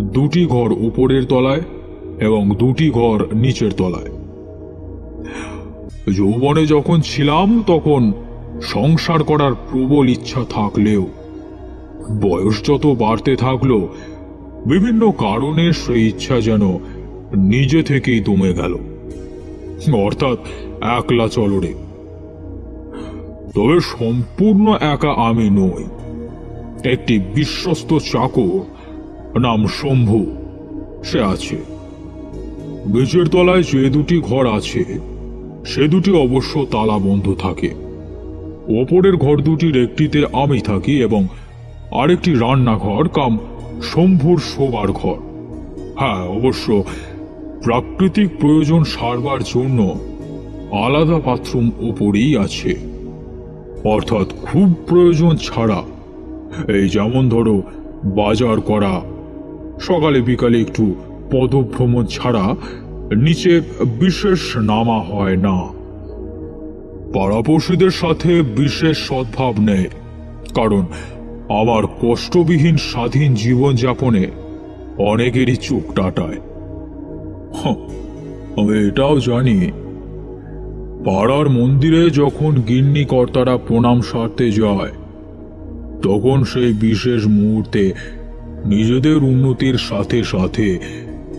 দুটি ঘর উপরের তলায় এবং দুটি ঘর নিচের তলায়। যৌবনে যখন ছিলাম, তখন সংসার করার প্রবল ইচ্ছা থাকলেও, বয়স যত বাড়তে থাকল, বিভিন্ন কারণে সেই ইচ্ছা যেন নিজে থেকেই দমে গেল। অর্থাৎ একলা চলরে তবে সম্পূর্ণ একা আমি নই। একটি বিশ্বস্ত চাকর নাম শম্ভু, সে আছে। বীজের তলায় যে দুটি ঘর আছে, সে দুটি অবশ্য তালা বন্ধ থাকে। ওপরের ঘর দুটির একটিতে আমি থাকি এবং আরেকটি রান্নাঘর কাম শম্ভুর শোবার ঘর। হ্যাঁ অবশ্য প্রাকৃতিক প্রয়োজন সারবার জন্য আলাদা বাথরুম ওপরেই আছে। অর্থাৎ খুব প্রয়োজন ছাড়া, এই যেমন ধরো বাজার করা, সকালে বিকালে একটু পদভ্রমণ ছাড়া নিচে বিশেষ নামা হয় না। পাড়াপড়শিদের সাথে বিশেষ সদ্ভাব নেই, কারণ আমার কষ্টবিহীন স্বাধীন জীবনযাপনে অনেকেরই চোখ টাটায়। আমি এটাও জানি, পাড়ার মন্দিরে যখন গিন্নি কর্তারা প্রণাম সারতে যায়, তখন সেই বিশেষ মুহূর্তে নিজেদের উন্নতির সাথে সাথে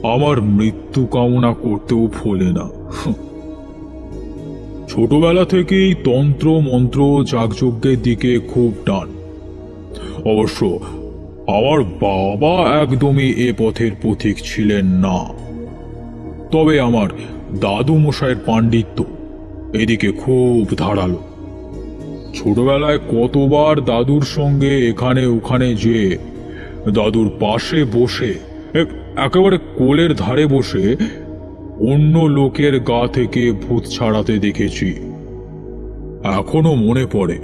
আমার মৃত্যু কামনা করতেও ফলে না। ছোটবেলা থেকেই তন্ত্র, মন্ত্র, যাগযজ্ঞের দিকে খুব টান। অবশ্য আমার বাবা একদমই এ পথের পথিক ছিলেন না। তবে আমার দাদু মশাইয়ের পাণ্ডিত্য এদিকে খুব ধারালো। ছোটবেলায় কতবার দাদুর সঙ্গে এখানে ওখানে যে দাদুর পাশে বসে একেবারে কোলের ধারে বসে অন্য লোকের গা থেকে ভূত ছাড়াতে দেখেছি। এখনও মনে পড়ে।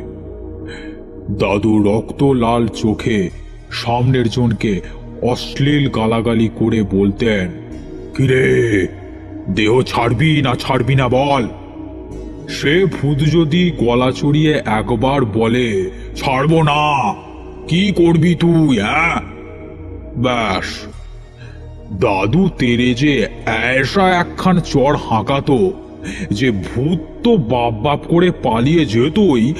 দাদু রক্ত লাল চোখে সামনের জনকে অশ্লীল গালাগালি করে বলতেন, কিরে, দেহ ছাড়বি না ছাড়বি না বল? সে ভূত যদি গলা চড়িয়ে একবার বলে, ছাড়বো না, কি করবি তুই হ্যাঁ? ব্যাস। দাদু তেরে যে এসা একখান চড় হাঁকাতো, যে ভূত তো বাপ বাপ করে পালিয়ে যেতই,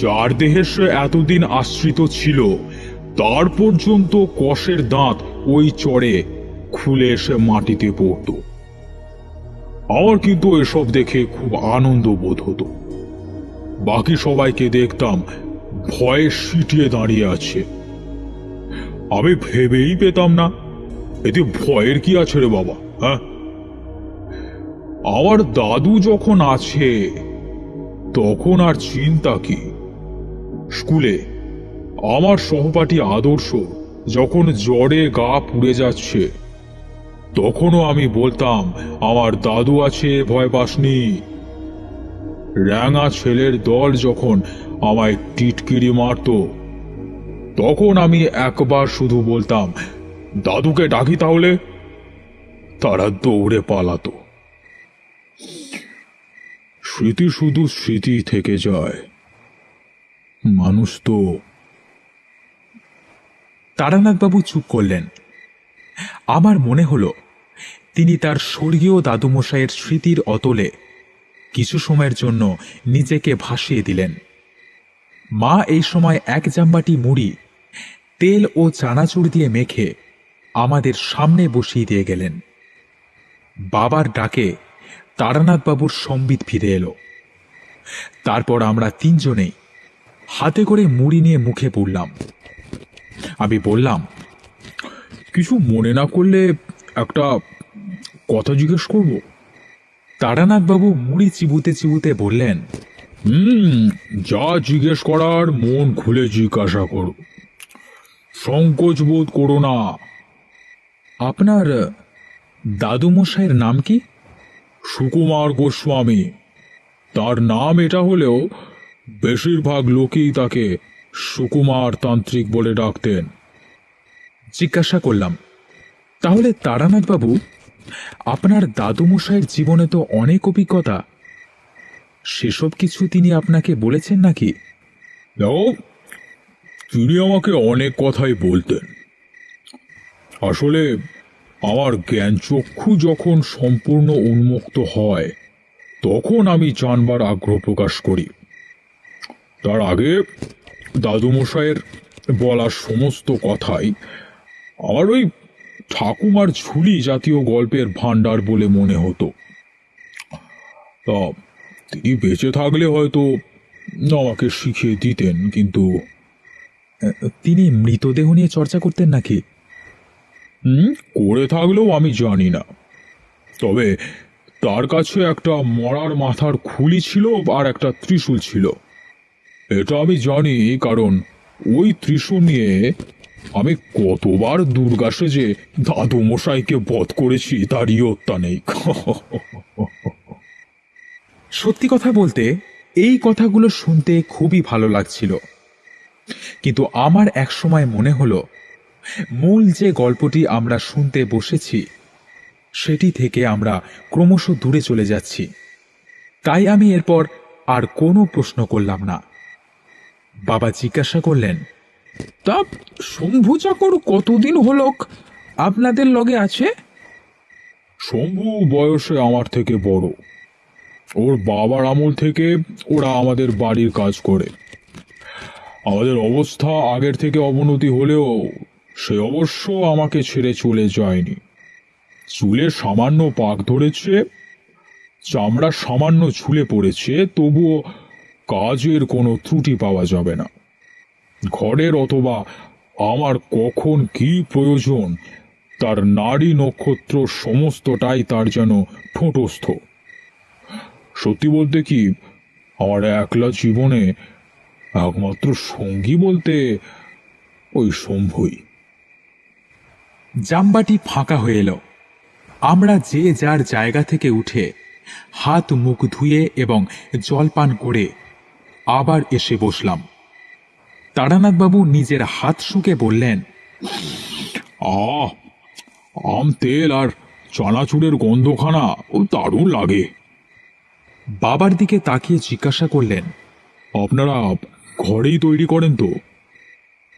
যার দেহে সে এতদিন আশ্রিত ছিল, তার পর্যন্ত কষের দাঁত ওই চড়ে খুলে এসে মাটিতে পড়তো। আমার কিন্তু এসব দেখে খুব আনন্দ বোধ হতো। বাকি সবাইকে দেখতাম ভয়ে সিটিয়ে দাঁড়িয়ে আছে। আমি ভেবেই পেতাম না এতে ভয়ের কি আছে রে বাবা হ্যাঁ? আমার দাদু যখন আছে, তখন আর চিন্তা কি? স্কুলে আমার সহপাঠী আদর্শ যখন জ্বরে গা পুড়ে যাচ্ছে, তখনও আমি বলতাম, আমার দাদু আছে, ভয় পাসনি। র্যাঙা ছেলের দল যখন আমায় টিটকিরি মারতো, তখন আমি একবার শুধু বলতাম দাদুকে ডাকি তাহলে? তারা দৌড়ে পালাতো। স্মৃতি শুধু স্মৃতি থেকে যায়। মানুষ তো তারানাথবাবু চুপ করলেন। আমার মনে হলো, তিনি তার স্বর্গীয় দাদুমশাইয়ের স্মৃতির অতলে কিছু সময়ের জন্য নিজেকে ভাসিয়ে দিলেন। মা এই সময় এক জাম্বাটি মুড়ি, তেল ও চানাচুর দিয়ে মেখে আমাদের সামনে বসিয়ে দিয়ে গেলেন। বাবার ডাকে তারানাথবাবুর সম্বিত ফিরে এলো। তারপর আমরা তিনজনেই হাতে করে মুড়ি নিয়ে মুখে পড়লাম। আমি বললাম, কিছু মনে না করলে একটা কথা জিজ্ঞেস করব? তারানাথবাবু মুড়ি চিবুতে চিবুতে বললেন, হুম, যা জিজ্ঞেস করার মন খুলে জিজ্ঞাসা করো। সংকোচ বোধ করো না। আপনার দাদুমশাইয়ের নাম কি? সুকুমার গোস্বামী। তার নাম এটা হলেও বেশিরভাগ লোকেই তাকে সুকুমার তান্ত্রিক বলে ডাকতেন। জিজ্ঞাসা করলাম তাহলে তারানাথবাবু আপনার দাদুমশাইয়ের জীবনে তো অনেক অভিজ্ঞতা। সেসব কিছু তিনি আপনাকে বলেছেন নাকি? তিনি আমাকে অনেক কথাই বলতেন। আসলে আমার জ্ঞান চক্ষু যখন সম্পূর্ণ উন্মুক্ত হয়, তখন আমি জানবার আগ্রহ প্রকাশ করি। তার আগে দাদুমশাইয়ের বলা সমস্ত কথাই আমার ওই ঠাকুমার ঝুলি জাতীয় গল্পের ভাণ্ডার বলে মনে হতো। তা তিনি বেঁচে থাকলে হয়তো আমাকে শিখিয়ে দিতেন, কিন্তু তিনি মৃতদেহ নিয়ে চর্চা করতেন নাকি? হুম? করে থাকলেও আমি জানি না। তবে তার কাছে একটা মরার মাথার খুলি ছিল আর একটা ত্রিশূল ছিল। এটা আমি জানি কারণ ওই ত্রিশূল নিয়ে আমি কতবার দুর্গা সেজে দাদু মশাইকে বধ করেছি তার ইয়ত্তা নেই সত্যি কথা বলতে, এই কথাগুলো শুনতে খুবই ভালো লাগছিল। কিন্তু আমার একসময় মনে হলো মূল যে গল্পটি আমরা শুনতে বসেছি, সেটি থেকে আমরা ক্রমশ দূরে চলে যাচ্ছি। তাই আমি এরপর আর কোনো প্রশ্ন করলাম না। বাবা জিজ্ঞাসা করলেন, তা শম্ভু চাকর কতদিন হলো আপনাদের লগে আছে? শম্ভু বয়সে আমার থেকে বড়। ওর বাবার আমল থেকে ওরা আমাদের বাড়ির কাজ করে। আমাদের অবস্থা আগের থেকে অবনতি হলেও সে অবশ্য আমাকে ছেড়ে চলে যায়নি। চুলে সামান্য পাক ধরেছে, চামড়া সামান্য ঝুলে পড়েছে, তবুও কাজের কোনো ত্রুটি পাওয়া যাবে না। ঘরের অথবা আমার কখন কি প্রয়োজন, তার নারী নক্ষত্র সমস্তটাই তার যেন ঠোঁটস্থ সত্যি বলতে কি, আমার একলা জীবনে একমাত্র সঙ্গী বলতে ওই শম্ভুই। জামবাটি ফাঁকা হয়ে এলো। আমরা যে যার জায়গা থেকে উঠে হাত মুখ ধুয়ে এবং জলপান করে আবার এসে বসলাম। তারানাথবাবু নিজের হাত শুকে বললেন আম তেল আর চানাচুরের গন্ধখানা ও দারুণ লাগে। বাবার দিকে তাকিয়ে জিজ্ঞাসা করলেন, আপনারা ঘরেই তৈরি করেন তো?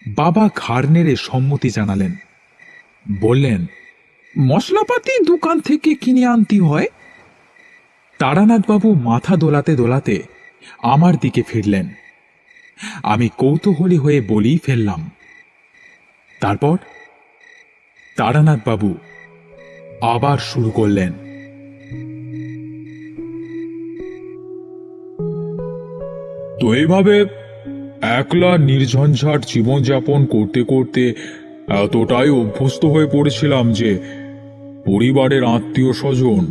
বাবা ঘাড় নেড়ে সম্মতি জানালেন বললেন, মশলাপাতি দোকান থেকে কিনে আনতে হয়? তারানাথবাবু মাথা দোলাতে দোলাতে আমার দিকে ফিরলেন। আমি কৌতূহলী হয়ে বলেই ফেললাম। তারপর তারানাথবাবু আবার শুরু করলেন। তো এইভাবে একলা নির্ঝঞ্ঝাট জীবনযাপন করতে করতে এতটাই অভ্যস্ত হয়ে পড়েছিলাম যে পরিবারের আত্মীয় স্বজন,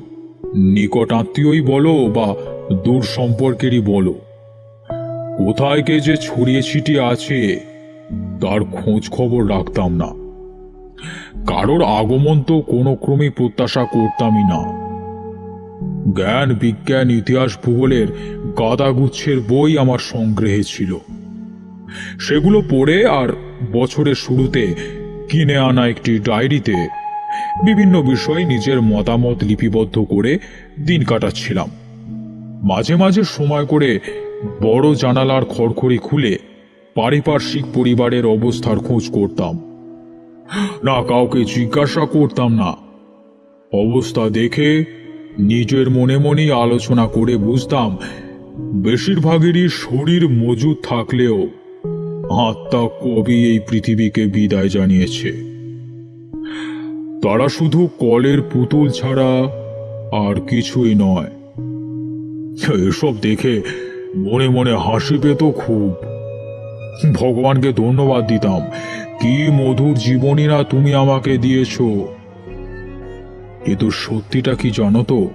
নিকট আত্মীয়ই বলো বা দূর সম্পর্কেরই বলো। কোথায় কে যে ছড়িয়ে ছিটিয়ে আছে, তার খোঁজ খবর রাখতাম না। কারোর আগমন তো কোনো ক্রমে প্রত্যাশা করতামই না। জ্ঞান, বিজ্ঞান, ইতিহাস, ভূগোলের গাদাগুচ্ছের বই আমার সংগ্রহে ছিল। সেগুলো পড়ে আর বছরের শুরুতে কিনে আনা একটি ডায়েরিতে বিভিন্ন বিষয় নিজের মতামত লিপিবদ্ধ করে দিন কাটাচ্ছিলাম। মাঝে মাঝে সময় করে বড় জানালার খড়খড়ি খুলে পারিপার্শ্বিক পরিবারের অবস্থার খোঁজ করতাম। না কাউকে জিজ্ঞাসা করতাম না। অবস্থা দেখে নিজের মনে মনেই আলোচনা করে বুঝতাম, বেশিরভাগেরই শরীর মজুদ থাকলেও আত্মা কবি এই পৃথিবীকে বিদায় জানিয়েছে। তারা শুধু কলের পুতুল ছাড়া আর কিছুই নয়। এসব দেখে মনে মনে হাসি পেত খুব। ভগবানকে ধন্যবাদ দিতাম। কি মধুর জীবনী না তুমি আমাকে দিয়েছ। কিন্তু সত্যিটা কি জানো তো?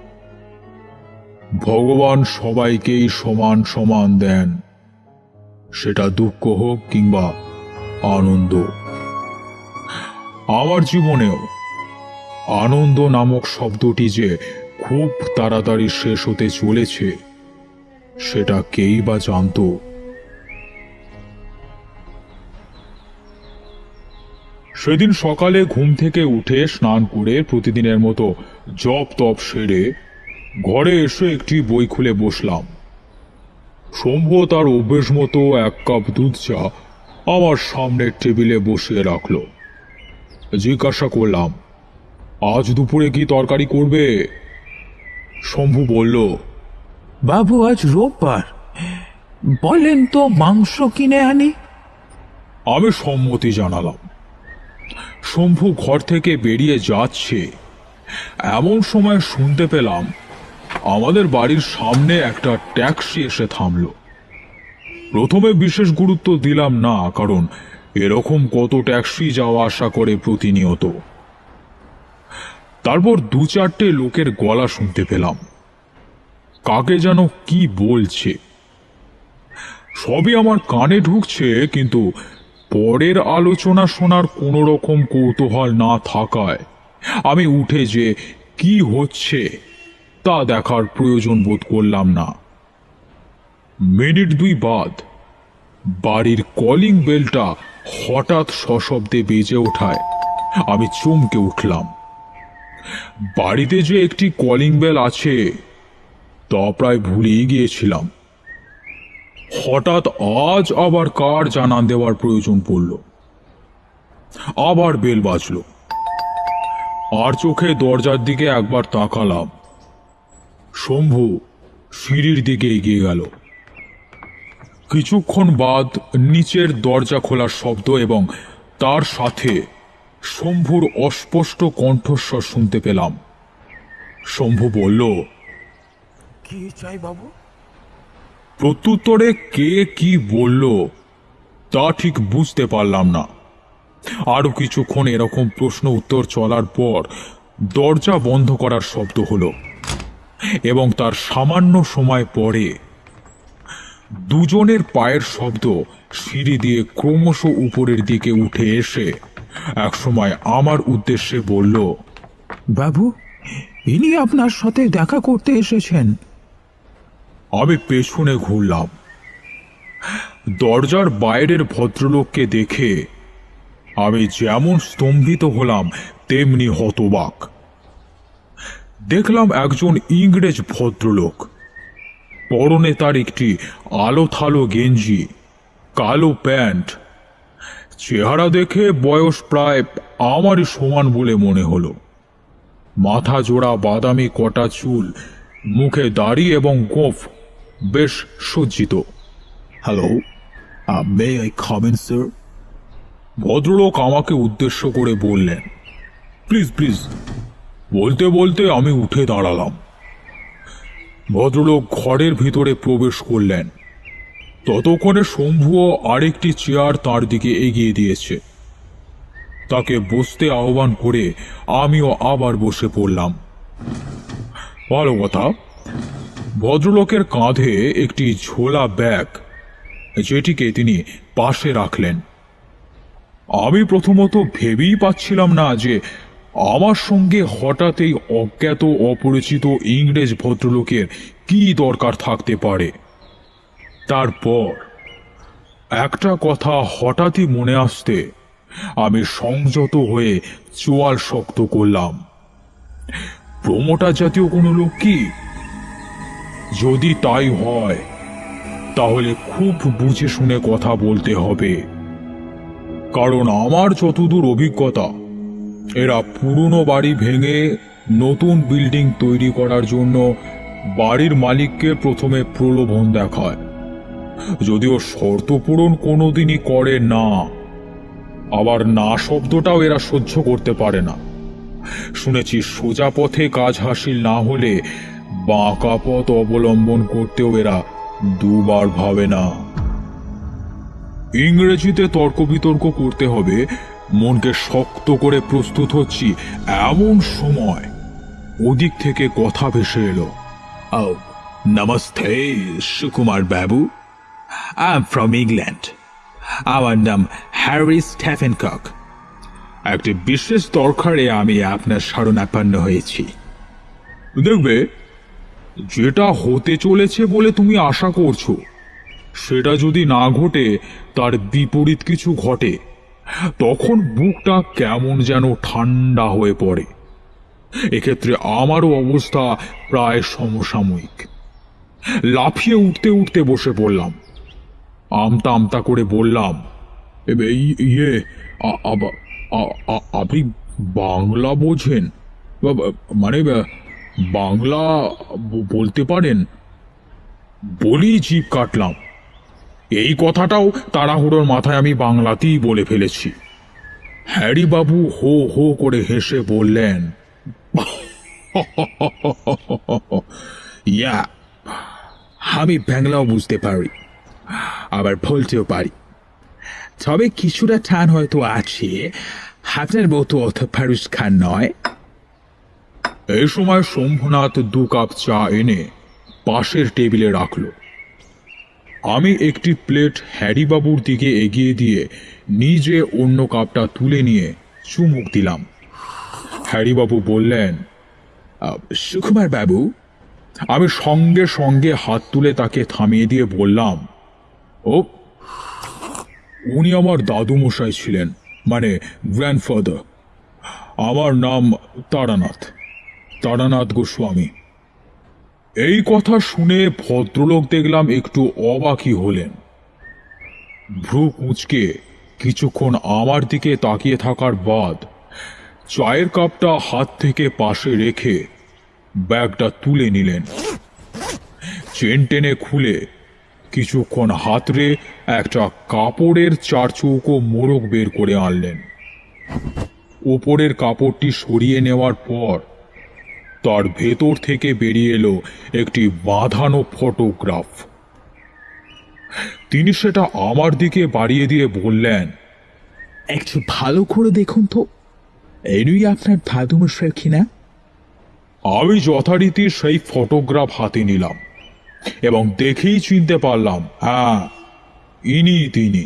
ভগবান সবাইকেই সমান সমান দেন। সেটা দুঃখ হোক কিংবা আনন্দ। আমার জীবনেও আনন্দ নামক শব্দটি যে খুব তাড়াতাড়ি শেষ হতে চলেছে, সেটা কেই বা জানতো? সেদিন সকালে ঘুম থেকে উঠে স্নান করে প্রতিদিনের মতো জপ তপ সেরে ঘরে এসে একটি বই খুলে বসলাম। শম্ভু তার অভ্যেস মতো এক কাপ দুধ চা আমার সামনের টেবিলে বসিয়ে রাখল। জিজ্ঞাসা করলাম আজ দুপুরে কি তরকারি করবে? শম্ভু বলল বাবু আজ রোববার। বলেন তো মাংস কিনে আনি? আমি সম্মতি জানালাম। শম্ভু ঘর থেকে বেরিয়ে যাচ্ছে। এমন সময় শুনতে পেলাম আমাদের বাড়ির সামনে একটা ট্যাক্সি এসে থামলো। প্রথমে বিশেষ গুরুত্ব দিলাম না, কারণ এরকম কত ট্যাক্সি যাওয়া আসা করে প্রতিনিয়ত। তারপর দু চারটে লোকের গলা শুনতে পেলাম। কাকে যেন কি বলছে। সবই আমার কানে ঢুকছে, কিন্তু পরের আলোচনা শোনার কোনো রকম কৌতূহল না থাকায় আমি উঠে যে, কি হচ্ছে? তা দেখার প্রয়োজন বোধ করলাম না। মিনিট দুই বাদ, বাড়ির কলিং বেলটা হঠাৎ সশব্দে বেজে ওঠায়। আমি চমকে উঠলাম। বাড়িতে যে একটি কলিং বেল আছে, তা প্রায় ভুলেই গিয়েছিলাম। হঠাৎ আজ আবার কার জানান দেওয়ার প্রয়োজন পড়ল। আবার বেল বাজল। আর চোখে দরজার দিকে একবার তাকালাম। শম্ভু সিঁড়ির দিকে এগিয়ে গেল। কিছুক্ষণ বাদ নিচের দরজা খোলার শব্দ এবং তার সাথে শম্ভুর অস্পষ্ট কণ্ঠস্বর শুনতে পেলাম। শম্ভু বলল কি চাই বাবু? প্রত্যুত্তরে কে কি বলল তা ঠিক বুঝতে পারলাম না। আরও কিছুক্ষণ এরকম প্রশ্ন উত্তর চলার পর দরজা বন্ধ করার শব্দ হলো। এবং তার সামান্য সময় পরে দুজনের পায়ের শব্দ সিঁড়ি দিয়ে ক্রমশ উপরের দিকে উঠে এসে একসময় আমার উদ্দেশ্যে বলল বাবু ইনি আপনার সাথে দেখা করতে এসেছেন। আমি পেছনে ঘুরলাম। দরজার বাইরের ভদ্রলোককে দেখে আমি যেমন স্তম্ভিত হলাম তেমনি হতবাক। দেখলাম একজন ইংরেজ ভদ্রলোক। পরনে তার একটি আলো থালো গেঞ্জি কালো প্যান্ট। চেহারা দেখে বয়স প্রায় আমারই সমান বলে মনে হলো। মাথা জোড়া বাদামি কটা চুল মুখে দাড়ি এবং গোফ বেশ সজ্জিত। হ্যালো মে আই খাবেন স্যার ভদ্রলোক আমাকে উদ্দেশ্য করে বললেন প্লিজ প্লিজ বলতে বলতে আমি উঠে দাঁড়ালাম। ভদ্রলোক ঘরের ভিতরে প্রবেশ করলেন। ততক্ষণে শম্ভুও আরেকটি চেয়ার তার দিকে এগিয়ে দিয়েছে। তাকে বসতে আহ্বান করে আমিও আবার বসে পড়লাম। ভালো কথা। ভদ্রলোকের কাঁধে একটি ঝোলা ব্যাগ, যেটিকে তিনি পাশে রাখলেন। আমি প্রথমত ভেবেই পাচ্ছিলাম না যে আমার সঙ্গে হঠাৎ এই অজ্ঞাত, অপরিচিত ইংরেজ ভদ্রলোকের কি দরকার থাকতে পারে? তারপর একটা কথা হঠাৎই মনে আসতে আমি সংযত হয়ে চোয়াল শক্ত করলাম। প্রমোটার জাতীয় কোনো লোক কি? যদি তাই হয়, তাহলে খুব বুঝে শুনে কথা বলতে হবে। কারণ আমার যতদূর অভিজ্ঞতা এরা পুরনো বাড়ি ভেঙে নতুন বিল্ডিং তৈরি করার জন্য বাড়ির মালিককে প্রথমে প্রলোভন দেখায়। যদিও শর্ত পূরণ কোনোদিনই করে না, আবার না শব্দটাও এরা সহ্য করতে পারে না। শুনেছি সোজা পথে কাজ হাসিল না হলে বাঁকা পথ অবলম্বন করতেও এরা দুবার ভাবে না। ইংরেজিতে তর্ক বিতর্ক করতে হবে মনকে শক্ত করে প্রস্তুত হচ্ছি এমন সময়। ওদিক থেকে কথা ভেসে এলো। নমস্তে, সুকুমার বাবু। আই এম ফ্রম ইংল্যান্ড আমার নাম হ্যারি স্টেফেন কক একটি বিশেষ দরকারে আমি আপনার শরণাপন্ন হয়েছি। দেখবে, যেটা হতে চলেছে বলে তুমি আশা করছ, সেটা যদি না ঘটে, তার বিপরীত কিছু ঘটে। তখন বুকটা কেমন যেন ঠান্ডা হয়ে পড়ে। এক্ষেত্রে আমারও অবস্থা প্রায় সমসাময়িক। লাফিয়ে উঠতে উঠতে বসে পড়লাম। আমতা আমতা করে বললাম "এবে, ই- ইয়ে আপনি বাংলা বোঝেন? মানে বাংলা বলতে পারেন? বলি জিভ কাটলাম। এই কথাটাও তাড়াহুড়োর মাথায় আমি বাংলাতেই বলে ফেলেছি। হ্যারি বাবু হো হো করে হেসে বললেন, ইয়া, আমি বাংলাও বুঝতে পারি, আবার বলতেও পারি। তবে কিছুটা টান হয়তো আছে, আপনার মতো অত ফারুস খান নয়? এই সময় শম্ভুনাথ দু কাপ চা এনে পাশের টেবিলে রাখল। আমি একটি প্লেট হ্যারিবাবুর দিকে এগিয়ে দিয়ে নিজে অন্য কাপটা তুলে নিয়ে চুমুক দিলাম। হ্যারিবাবু বললেন সুকুমার বাবু, আমি সঙ্গে সঙ্গে হাত তুলে তাকে থামিয়ে দিয়ে বললাম, ও, উনি আমার দাদু মশাই ছিলেন মানে গ্র্যান্ডফাদার আমার নাম তারানাথ তারানাথ গোস্বামী। এই কথা শুনে ভদ্রলোক দেখলাম একটু অবাকই হলেন। ভ্রু কুঁচকে কিছুক্ষণ আমার দিকে তাকিয়ে থাকার বাদ চায়ের কাপটা হাত থেকে পাশে রেখে ব্যাগটা তুলে নিলেন। চেন টেনে খুলে কিছুক্ষণ হাতরে একটা কাপড়ের চার চৌকো মোড়ক বের করে আনলেন। ওপরের কাপড়টি সরিয়ে নেওয়ার পর তার ভেতর থেকে বেরিয়ে এলো একটি বাঁধানো ফটোগ্রাফ। তিনি সেটা আমার দিকে বাড়িয়ে দিয়ে বললেন একটু ভালো করে দেখুন তো। এনুই আপনার দাদুমশাই কিনা? আমি যথারীতি সেই ফটোগ্রাফ হাতে নিলাম এবং দেখেই চিনতে পারলাম হ্যাঁ ইনি তিনি।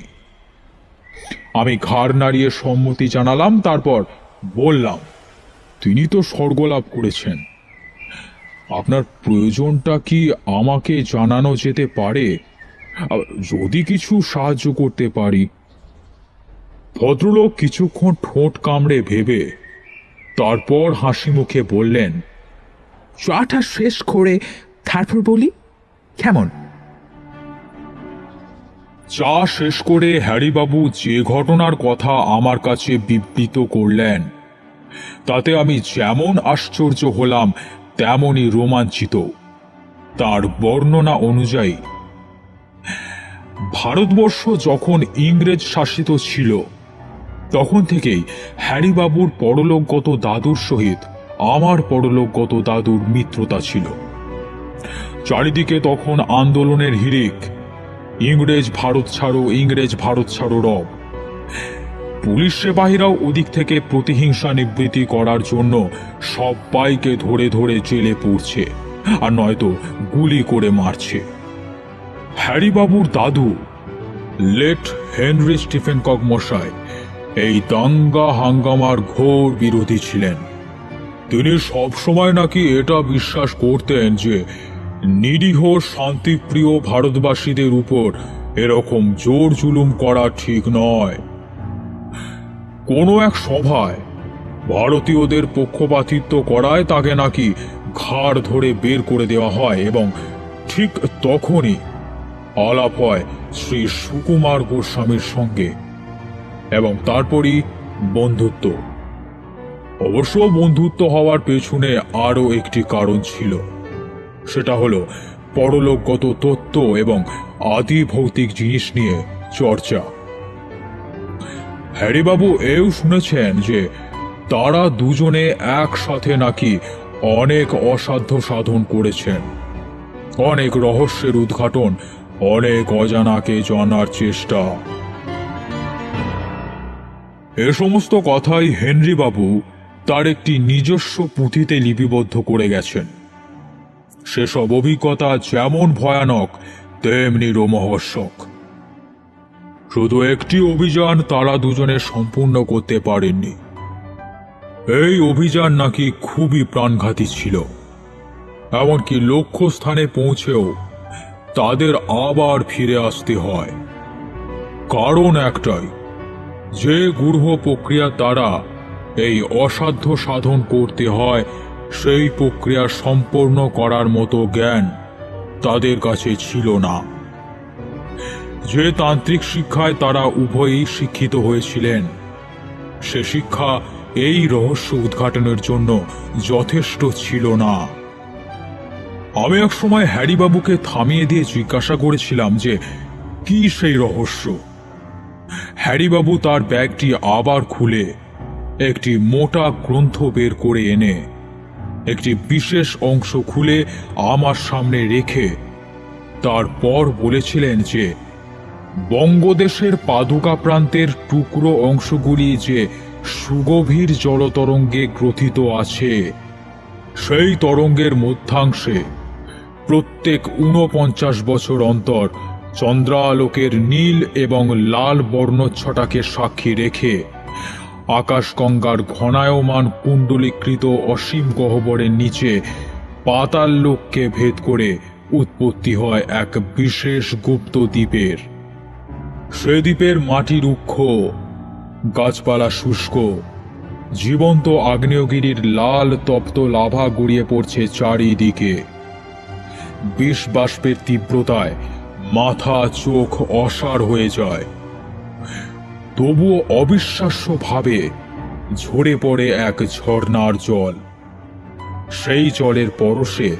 আমি ঘাড় নাড়িয়ে সম্মতি জানালাম তারপর বললাম তিনি তো স্বর্গলাভ করেছেন। আপনার প্রয়োজনটা কি আমাকে জানানো যেতে পারে? যদি কিছু সাহায্য করতে পারি। ভদ্রলোক কিছুক্ষণ ঠোঁট কামড়ে ভেবে, তারপর হাসি মুখে বললেন, চাটা শেষ করে তারপর বলি, কেমন? চা শেষ করে হ্যারিবাবু যে ঘটনার কথা আমার কাছে বিবৃত করলেন, তাতে আমি যেমন আশ্চর্য হলাম তেমনই রোমাঞ্চিত। তার বর্ণনা অনুযায়ী, ভারতবর্ষ যখন ইংরেজ শাসিত ছিল, তখন থেকেই হ্যারিবাবুর পরলোকগত দাদুর সহিত আমার পরলোকগত দাদুর মিত্রতা ছিল। চারিদিকে তখন আন্দোলনের হিড়িক, ইংরেজ ভারত ছাড়ো, ইংরেজ ভারত ছাড়ো রব। পুলিশ সেবাহীরাও ওদিক থেকে প্রতিহিংসা নিবৃত্তি করার জন্য সবাইকে ধরে ধরে জেলে পড়ছে। আর নয়তো গুলি করে মারছে। হ্যারিবাবুর দাদু, লেট হেনরি স্টিফেন কক মশাই, এই দাঙ্গা হাঙ্গামার ঘোর বিরোধী ছিলেন। তিনি সবসময় নাকি এটা বিশ্বাস করতেন যে নিরীহ, শান্তিপ্রিয় ভারতবাসীদের উপর এরকম জোর জুলুম করা ঠিক নয়। কোনো এক সভায় ভারতীয়দের পক্ষপাতিত্ব করায় তাকে নাকি ঘাড় ধরে বের করে দেওয়া হয় এবং ঠিক তখনই আলাপ হয় শ্রী সুকুমার গোস্বামীর সঙ্গে এবং তারপরই বন্ধুত্ব। অবশ্য বন্ধুত্ব হওয়ার পেছনে আরও একটি কারণ ছিল। সেটা হলো পরলোকগত তত্ত্ব এবং আদি ভৌতিক জিনিস নিয়ে চর্চা। হ্যারিবাবু এও শুনেছেন যে তারা দুজনে একসাথে নাকি অনেক অসাধ্য সাধন করেছেন। অনেক রহস্যের উদ্ঘাটন, অনেক অজানাকে জানার চেষ্টা। এ সমস্ত কথাই হেনরি বাবু তার একটি নিজস্ব পুঁথিতে লিপিবদ্ধ করে গেছেন। সেসব অভিজ্ঞতা যেমন ভয়ানক, তেমনি রোমহর্ষক। শুধু একটি অভিযান তারা দুজনে সম্পূর্ণ করতে পারেননি। এই অভিযান নাকি খুবই প্রাণঘাতী ছিল। এমনকি লক্ষ্যস্থানে পৌঁছেও তাদের আবার ফিরে আসতে হয়। কারণ একটাই, যে গূঢ় প্রক্রিয়া তারা এই অসাধ্য সাধন করতে হয়, সেই প্রক্রিয়া সম্পন্ন করার মতো জ্ঞান তাদের কাছে ছিল না। যে তান্ত্রিক শিক্ষায় তারা উভয়ই শিক্ষিত হয়েছিলেন। সে শিক্ষা এই রহস্য উদ্ঘাটনের জন্য যথেষ্ট ছিল না। আমি এক সময় হ্যারিবাবুকে থামিয়ে দিয়ে জিজ্ঞাসা করেছিলাম যে, কি সেই রহস্য? হ্যারিবাবু তার ব্যাগটি আবার খুলে একটি মোটা গ্রন্থ বের করে এনে একটি বিশেষ অংশ খুলে আমার সামনে রেখে তারপর বলেছিলেন যে বঙ্গদেশের পাদুকা প্রান্তের টুকরো অংশগুলি যে সুগভীর জলতরঙ্গে গ্রথিত আছে, সেই তরঙ্গের মধ্যাংশে প্রত্যেক ঊনপঞ্চাশ বছর অন্তর চন্দ্রালোকের নীল এবং লাল বর্ণচ্ছটাকে সাক্ষী রেখে আকাশগঙ্গার ঘনায়মান কুণ্ডলীকৃত অসীম গহ্বরের নিচে পাতাল লোককে ভেদ করে উৎপত্তি হয় এক বিশেষ গুপ্ত দ্বীপের। সে দ্বীপের মাটি রুক্ষ, গাছপালা শুষ্ক, জীবন্ত আগ্নেয়গিরির লাল তপ্ত লাভা গড়িয়ে পড়ছে চারিদিকে। বিষ বাষ্পের তীব্রতায় মাথা চোখ অসাড় হয়ে যায়। তবুও অবিশ্বাস্যভাবে ঝরে পড়ে এক ঝর্ণার জল। সেই জলের পরশে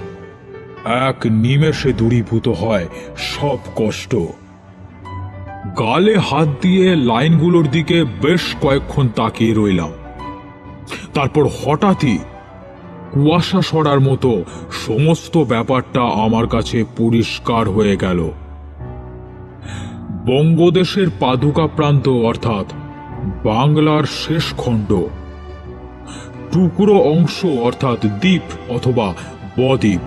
এক নিমেষে দূরীভূত হয় সব কষ্ট। গালে হাত দিয়ে লাইনগুলোর দিকে বেশ কয়েকক্ষণ তাকিয়ে রইলাম। তারপর হঠাৎই কুয়াশা সরার মতো সমস্ত ব্যাপারটা আমার কাছে পরিষ্কার হয়ে গেল। বঙ্গদেশের পাদুকা প্রান্ত, অর্থাৎ বাংলার শেষ খণ্ড, টুকরো অংশ, অর্থাৎ দ্বীপ অথবা বদ্বীপ,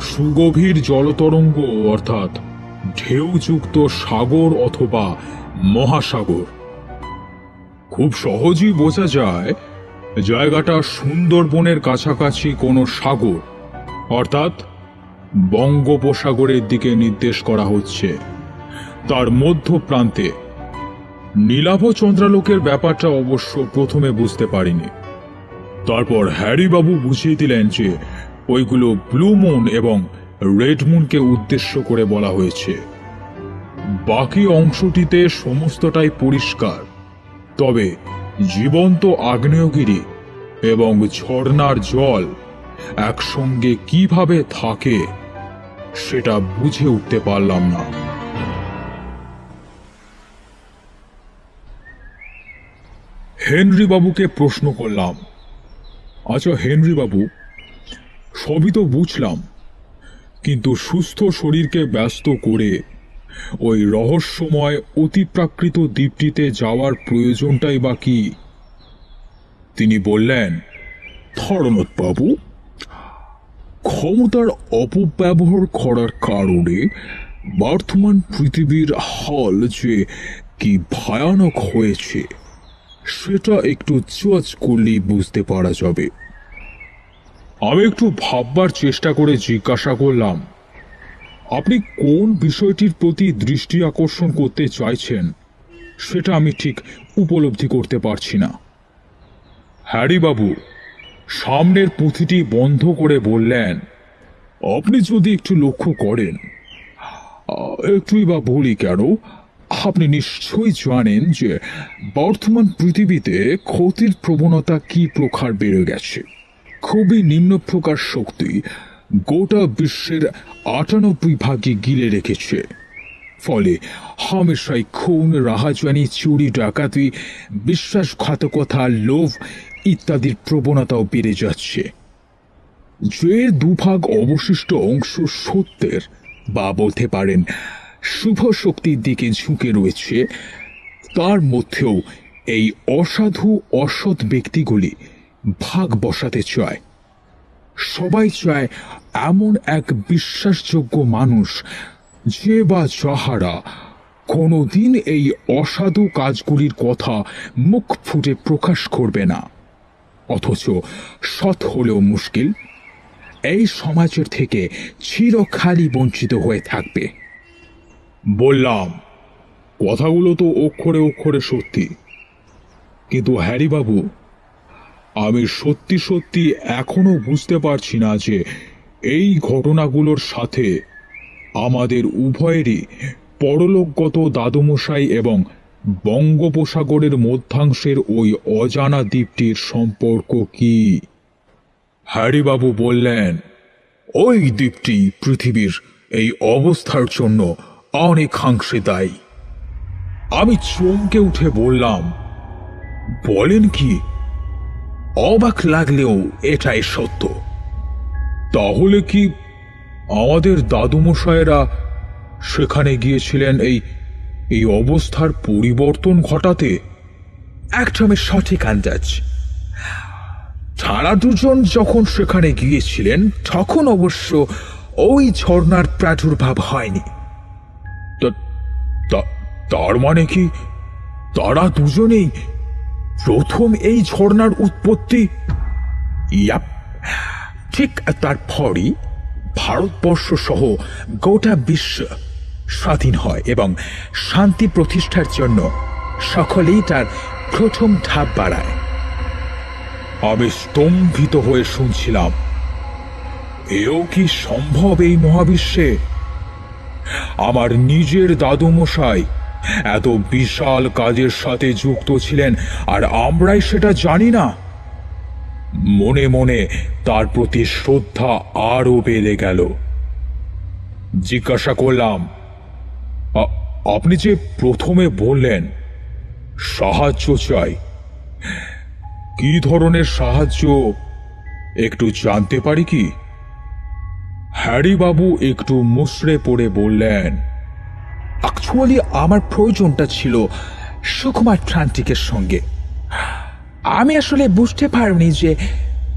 সুগভীর জলতরঙ্গ, অর্থাৎ ঢেউযুক্ত সাগর অথবা মহাসাগর। খুব সহজেই বোঝা যায় জায়গাটা সুন্দরবনের কাছাকাছি কোনো সাগর। অর্থাৎ বঙ্গোপসাগরের দিকে নির্দেশ করা হচ্ছে। তার মধ্য প্রান্তে নীলাভ চন্দ্রালোকের ব্যাপারটা অবশ্য প্রথমে বুঝতে পারিনি। তারপর হ্যারি বাবু বুঝিয়ে দিলেন যে ওইগুলো ব্লু মুন এবং রেড মুনকে উদ্দেশ্য করে বলা হয়েছে, বাকি অংশটিতে সমস্তটাই পরিষ্কার। তবে জীবন্ত আগ্নেয়গিরি এবং ঝর্ণার জল একসঙ্গে কীভাবে থাকে, সেটা বুঝে উঠতে পারলাম না। হেনরি বাবুকে প্রশ্ন করলাম আচ্ছা হেনরি বাবু সবই তো বুঝলাম কিন্তু সুস্থ শরীরকে ব্যস্ত করে ওই রহস্যময়, অতিপ্রাকৃত দ্বীপটিতে যাওয়ার প্রয়োজনটাই বা কি? তিনি বললেন বাবু, ক্ষমতার অপব্যবহার করার কারণে বর্তমান পৃথিবীর হল যে কি ভয়ানক হয়েছে, সেটা একটু চোয়াচ করলেই বুঝতে পারা যাবে। আমি একটু ভাববার চেষ্টা করে জিজ্ঞাসা করলাম, আপনি কোন বিষয়টির প্রতি দৃষ্টি আকর্ষণ করতে চাইছেন? সেটা আমি ঠিক উপলব্ধি করতে পারছি না। হ্যারি বাবু, সামনের পুঁথিটি বন্ধ করে বললেন, আপনি যদি একটু লক্ষ্য করেন, একটুই বা বলি কেন, আপনি নিশ্চয়ই জানেন যে বর্তমান পৃথিবীতে ক্ষতির প্রবণতা কি প্রকার বেড়ে গেছে। খুবই নিম্ন প্রকার শক্তি গোটা বিশ্বের আটানব্বই ভাগে গিলে রেখেছে। ফলে হামেশাই খুন রাহাজানি চুরি, ডাকাতি, বিশ্বাসঘাতকতা, লোভ ইত্যাদির প্রবণতাও বেড়ে যাচ্ছে। যে দুভাগ অবশিষ্ট অংশ সত্যের বা বলতে পারেন শুভ শক্তির দিকে ঝুঁকে রয়েছে। তার মধ্যেও এই অসাধু, অসৎ ব্যক্তিগুলি ভাগ বসাতে চায়। সবাই চায় এমন এক বিশ্বাসযোগ্য মানুষ যে বা যাহারা কোনোদিন এই অসাধু কাজগুলির কথা মুখ ফুটে প্রকাশ করবে না। অথচ সৎ হলেও মুশকিল, এই সমাজের থেকে চিরখালি বঞ্চিত হয়ে থাকবে। বললাম, কথাগুলো তো অক্ষরে অক্ষরে সত্যি। কিন্তু হ্যারি বাবু আমি সত্যি সত্যি এখনও বুঝতে পারছি না যে এই ঘটনাগুলোর সাথে আমাদের উভয়েরই পরলোকগত দাদুমশাই এবং বঙ্গোপসাগরের মধ্যাংশের ওই অজানা দ্বীপটির সম্পর্ক কি? হ্যারিবাবু বললেন, ওই দ্বীপটি পৃথিবীর এই অবস্থার জন্য অনেকাংশে দায়ী। আমি চমকে উঠে বললাম, বলেন কি অবাক লাগলেও এটাই সত্য। তাহলে কি আমাদের দাদুমশায়েরা সেখানে গিয়েছিলেন এই এই অবস্থার পরিবর্তন ঘটাতে? একদমই সঠিক আন্দাজ। তারা দুজন যখন সেখানে গিয়েছিলেন, তখন অবশ্য ওই ঝর্ণার প্রাদুর্ভাব হয়নি। তার মানে কি তারা দুজনেই প্রথম এই ঝর্ণার উৎপত্তি? ইয়াপ। ঠিক তারপরই ভারতবর্ষ সহ গোটা বিশ্ব স্বাধীন হয় এবং শান্তি প্রতিষ্ঠার জন্য সকলেই তার প্রথম ধাপ বাড়ায়। আমি স্তম্ভিত হয়ে শুনছিলাম, এও কি সম্ভব এই মহাবিশ্বে? আমার নিজের দাদুমশাই এত বিশাল কাজের সাথে যুক্ত ছিলেন, আর আমরাই সেটা জানি না। মনে মনে তার প্রতি শ্রদ্ধা আরও বেড়ে গেল। জিজ্ঞাসা করলাম আপনি যে প্রথমে বললেন, সাহায্য চাই। কি ধরনের সাহায্য, একটু জানতে পারি কি? হ্যারি বাবু একটু মুসড়ে পড়ে বললেন অ্যাকচুয়ালি আমার প্রয়োজনটা ছিল সুকুমার ট্রান্টিকের সঙ্গে। আমি আসলে বুঝতে পারিনি যে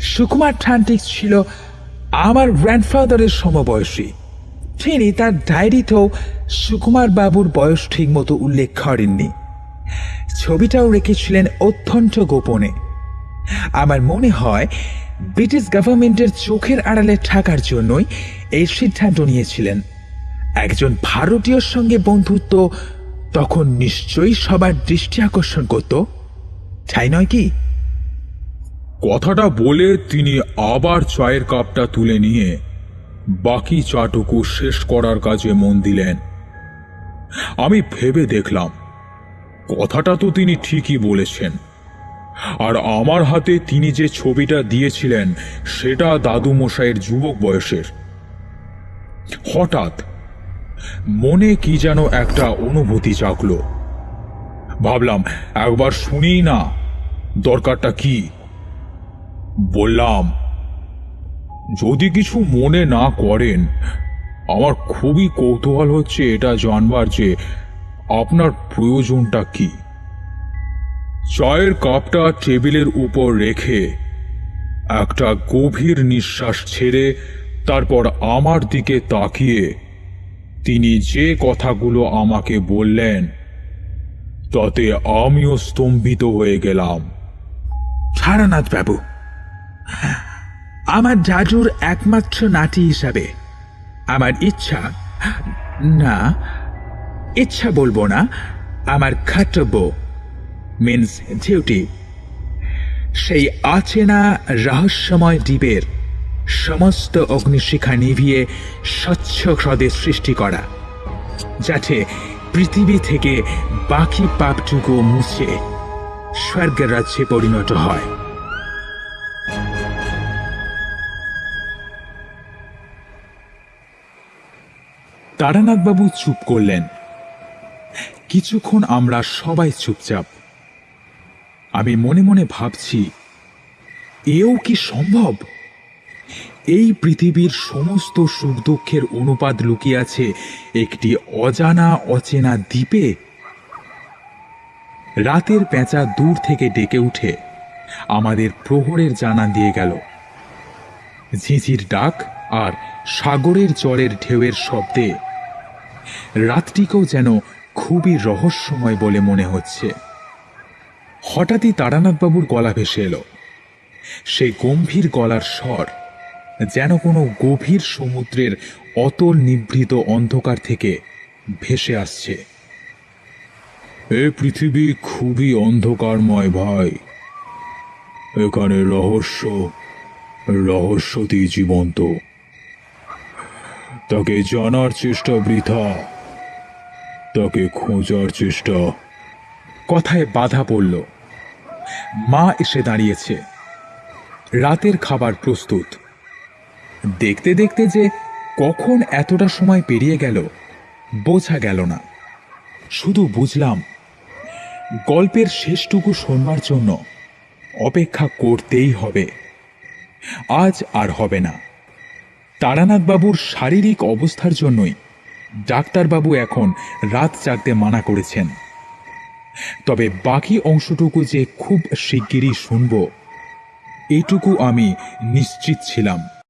সুকুমার ট্রান্টিক ছিল আমার গ্র্যান্ডফাদারের সমবয়সী। তিনি তার ডায়েরিতেও সুকুমার বাবুর বয়স ঠিক মতো উল্লেখ করেননি। ছবিটাও রেখেছিলেন অত্যন্ত গোপনে। আমার মনে হয় ব্রিটিশ গভর্নমেন্টের চোখের আড়ালে থাকার জন্যই এই সিদ্ধান্ত নিয়েছিলেন। একজন ভারতীয়র সঙ্গে বন্ধুত্ব তখন নিশ্চয়ই সবার দৃষ্টি আকর্ষণ করত। তাই নয় কি? কথাটা বলে তিনি আবার চায়ের কাপটা তুলে নিয়ে বাকি চাটুকু শেষ করার কাজে মন দিলেন। আমি ভেবে দেখলাম, কথাটা তো তিনি ঠিকই বলেছেন। আর আমার হাতে তিনি যে ছবিটা দিয়েছিলেন, সেটা দাদু মশাইয়ের যুবক বয়সের। হঠাৎ মনে কি যেন একটা অনুভূতি জাগলো। ভাবলাম, একবার শুনি না, দরকারটা কি? বললাম, যদি কিছু মনে না করেন, আমার খুবই কৌতূহল হচ্ছে এটা জানবার যে আপনার প্রয়োজনটা কি। চায়ের কাপটা টেবিলের উপর রেখে একটা গভীর নিঃশ্বাস ছেড়ে তারপর আমার দিকে তাকিয়ে তিনি যে কথাগুলো আমাকে বললেন, তাতে আমিও স্তম্ভিত হয়ে গেলাম। তারানাথ বাবু, আমার জাজুর একমাত্র নাতি হিসাবে আমার ইচ্ছা, না, ইচ্ছা বলব না, আমার কর্তব্য মিন্স ডিউটি সেই আচেনা রহস্যময় দ্বীপের সমস্ত অগ্নিশিখা নিভিয়ে স্বচ্ছ হ্রদের সৃষ্টি করা, যাতে পৃথিবী থেকে বাকি পাপটুকু মুছে স্বর্গের রাজ্যে পরিণত হয়। তারানাথবাবু চুপ করলেন। কিছুক্ষণ আমরা সবাই চুপচাপ। আমি মনে মনে ভাবছি, এও কি সম্ভব? এই পৃথিবীর সমস্ত সুখ দুঃখের অনুপাত লুকিয়ে আছে একটি অজানা, অচেনা দ্বীপে। রাতের পেঁচা দূর থেকে ডেকে উঠে আমাদের প্রহরের জানা দিয়ে গেল। ঝিঝির ডাক আর সাগরের জলের ঢেউয়ের শব্দে। রাতটিকেও যেন খুবই রহস্যময় বলে মনে হচ্ছে। হঠাৎই তারানাথবাবুর গলা ভেসে এলো। সেই গম্ভীর গলার স্বর যেন কোনো গভীর সমুদ্রের অতল নিভৃত অন্ধকার থেকে ভেসে আসছে। এ পৃথিবী খুবই অন্ধকারময় ভাই। এখানে রহস্য, রহস্যতেই জীবন্ত। তাকে জানার চেষ্টা বৃথা। তাকে খোঁজার চেষ্টা। কথায় বাধা পড়ল। মা এসে দাঁড়িয়েছে। রাতের খাবার প্রস্তুত। দেখতে দেখতে যে কখন এতটা সময় পেরিয়ে গেল, বোঝা গেল না। শুধু বুঝলাম, গল্পের শেষটুকু শোনবার জন্য অপেক্ষা করতেই হবে। আজ আর হবে না। তারানাথবাবুর শারীরিক অবস্থার জন্যই ডাক্তারবাবু এখন রাত জাগতে মানা করেছেন। তবে বাকি অংশটুকু যে খুব শিগগিরই শুনব এইটুকু আমি নিশ্চিত ছিলাম।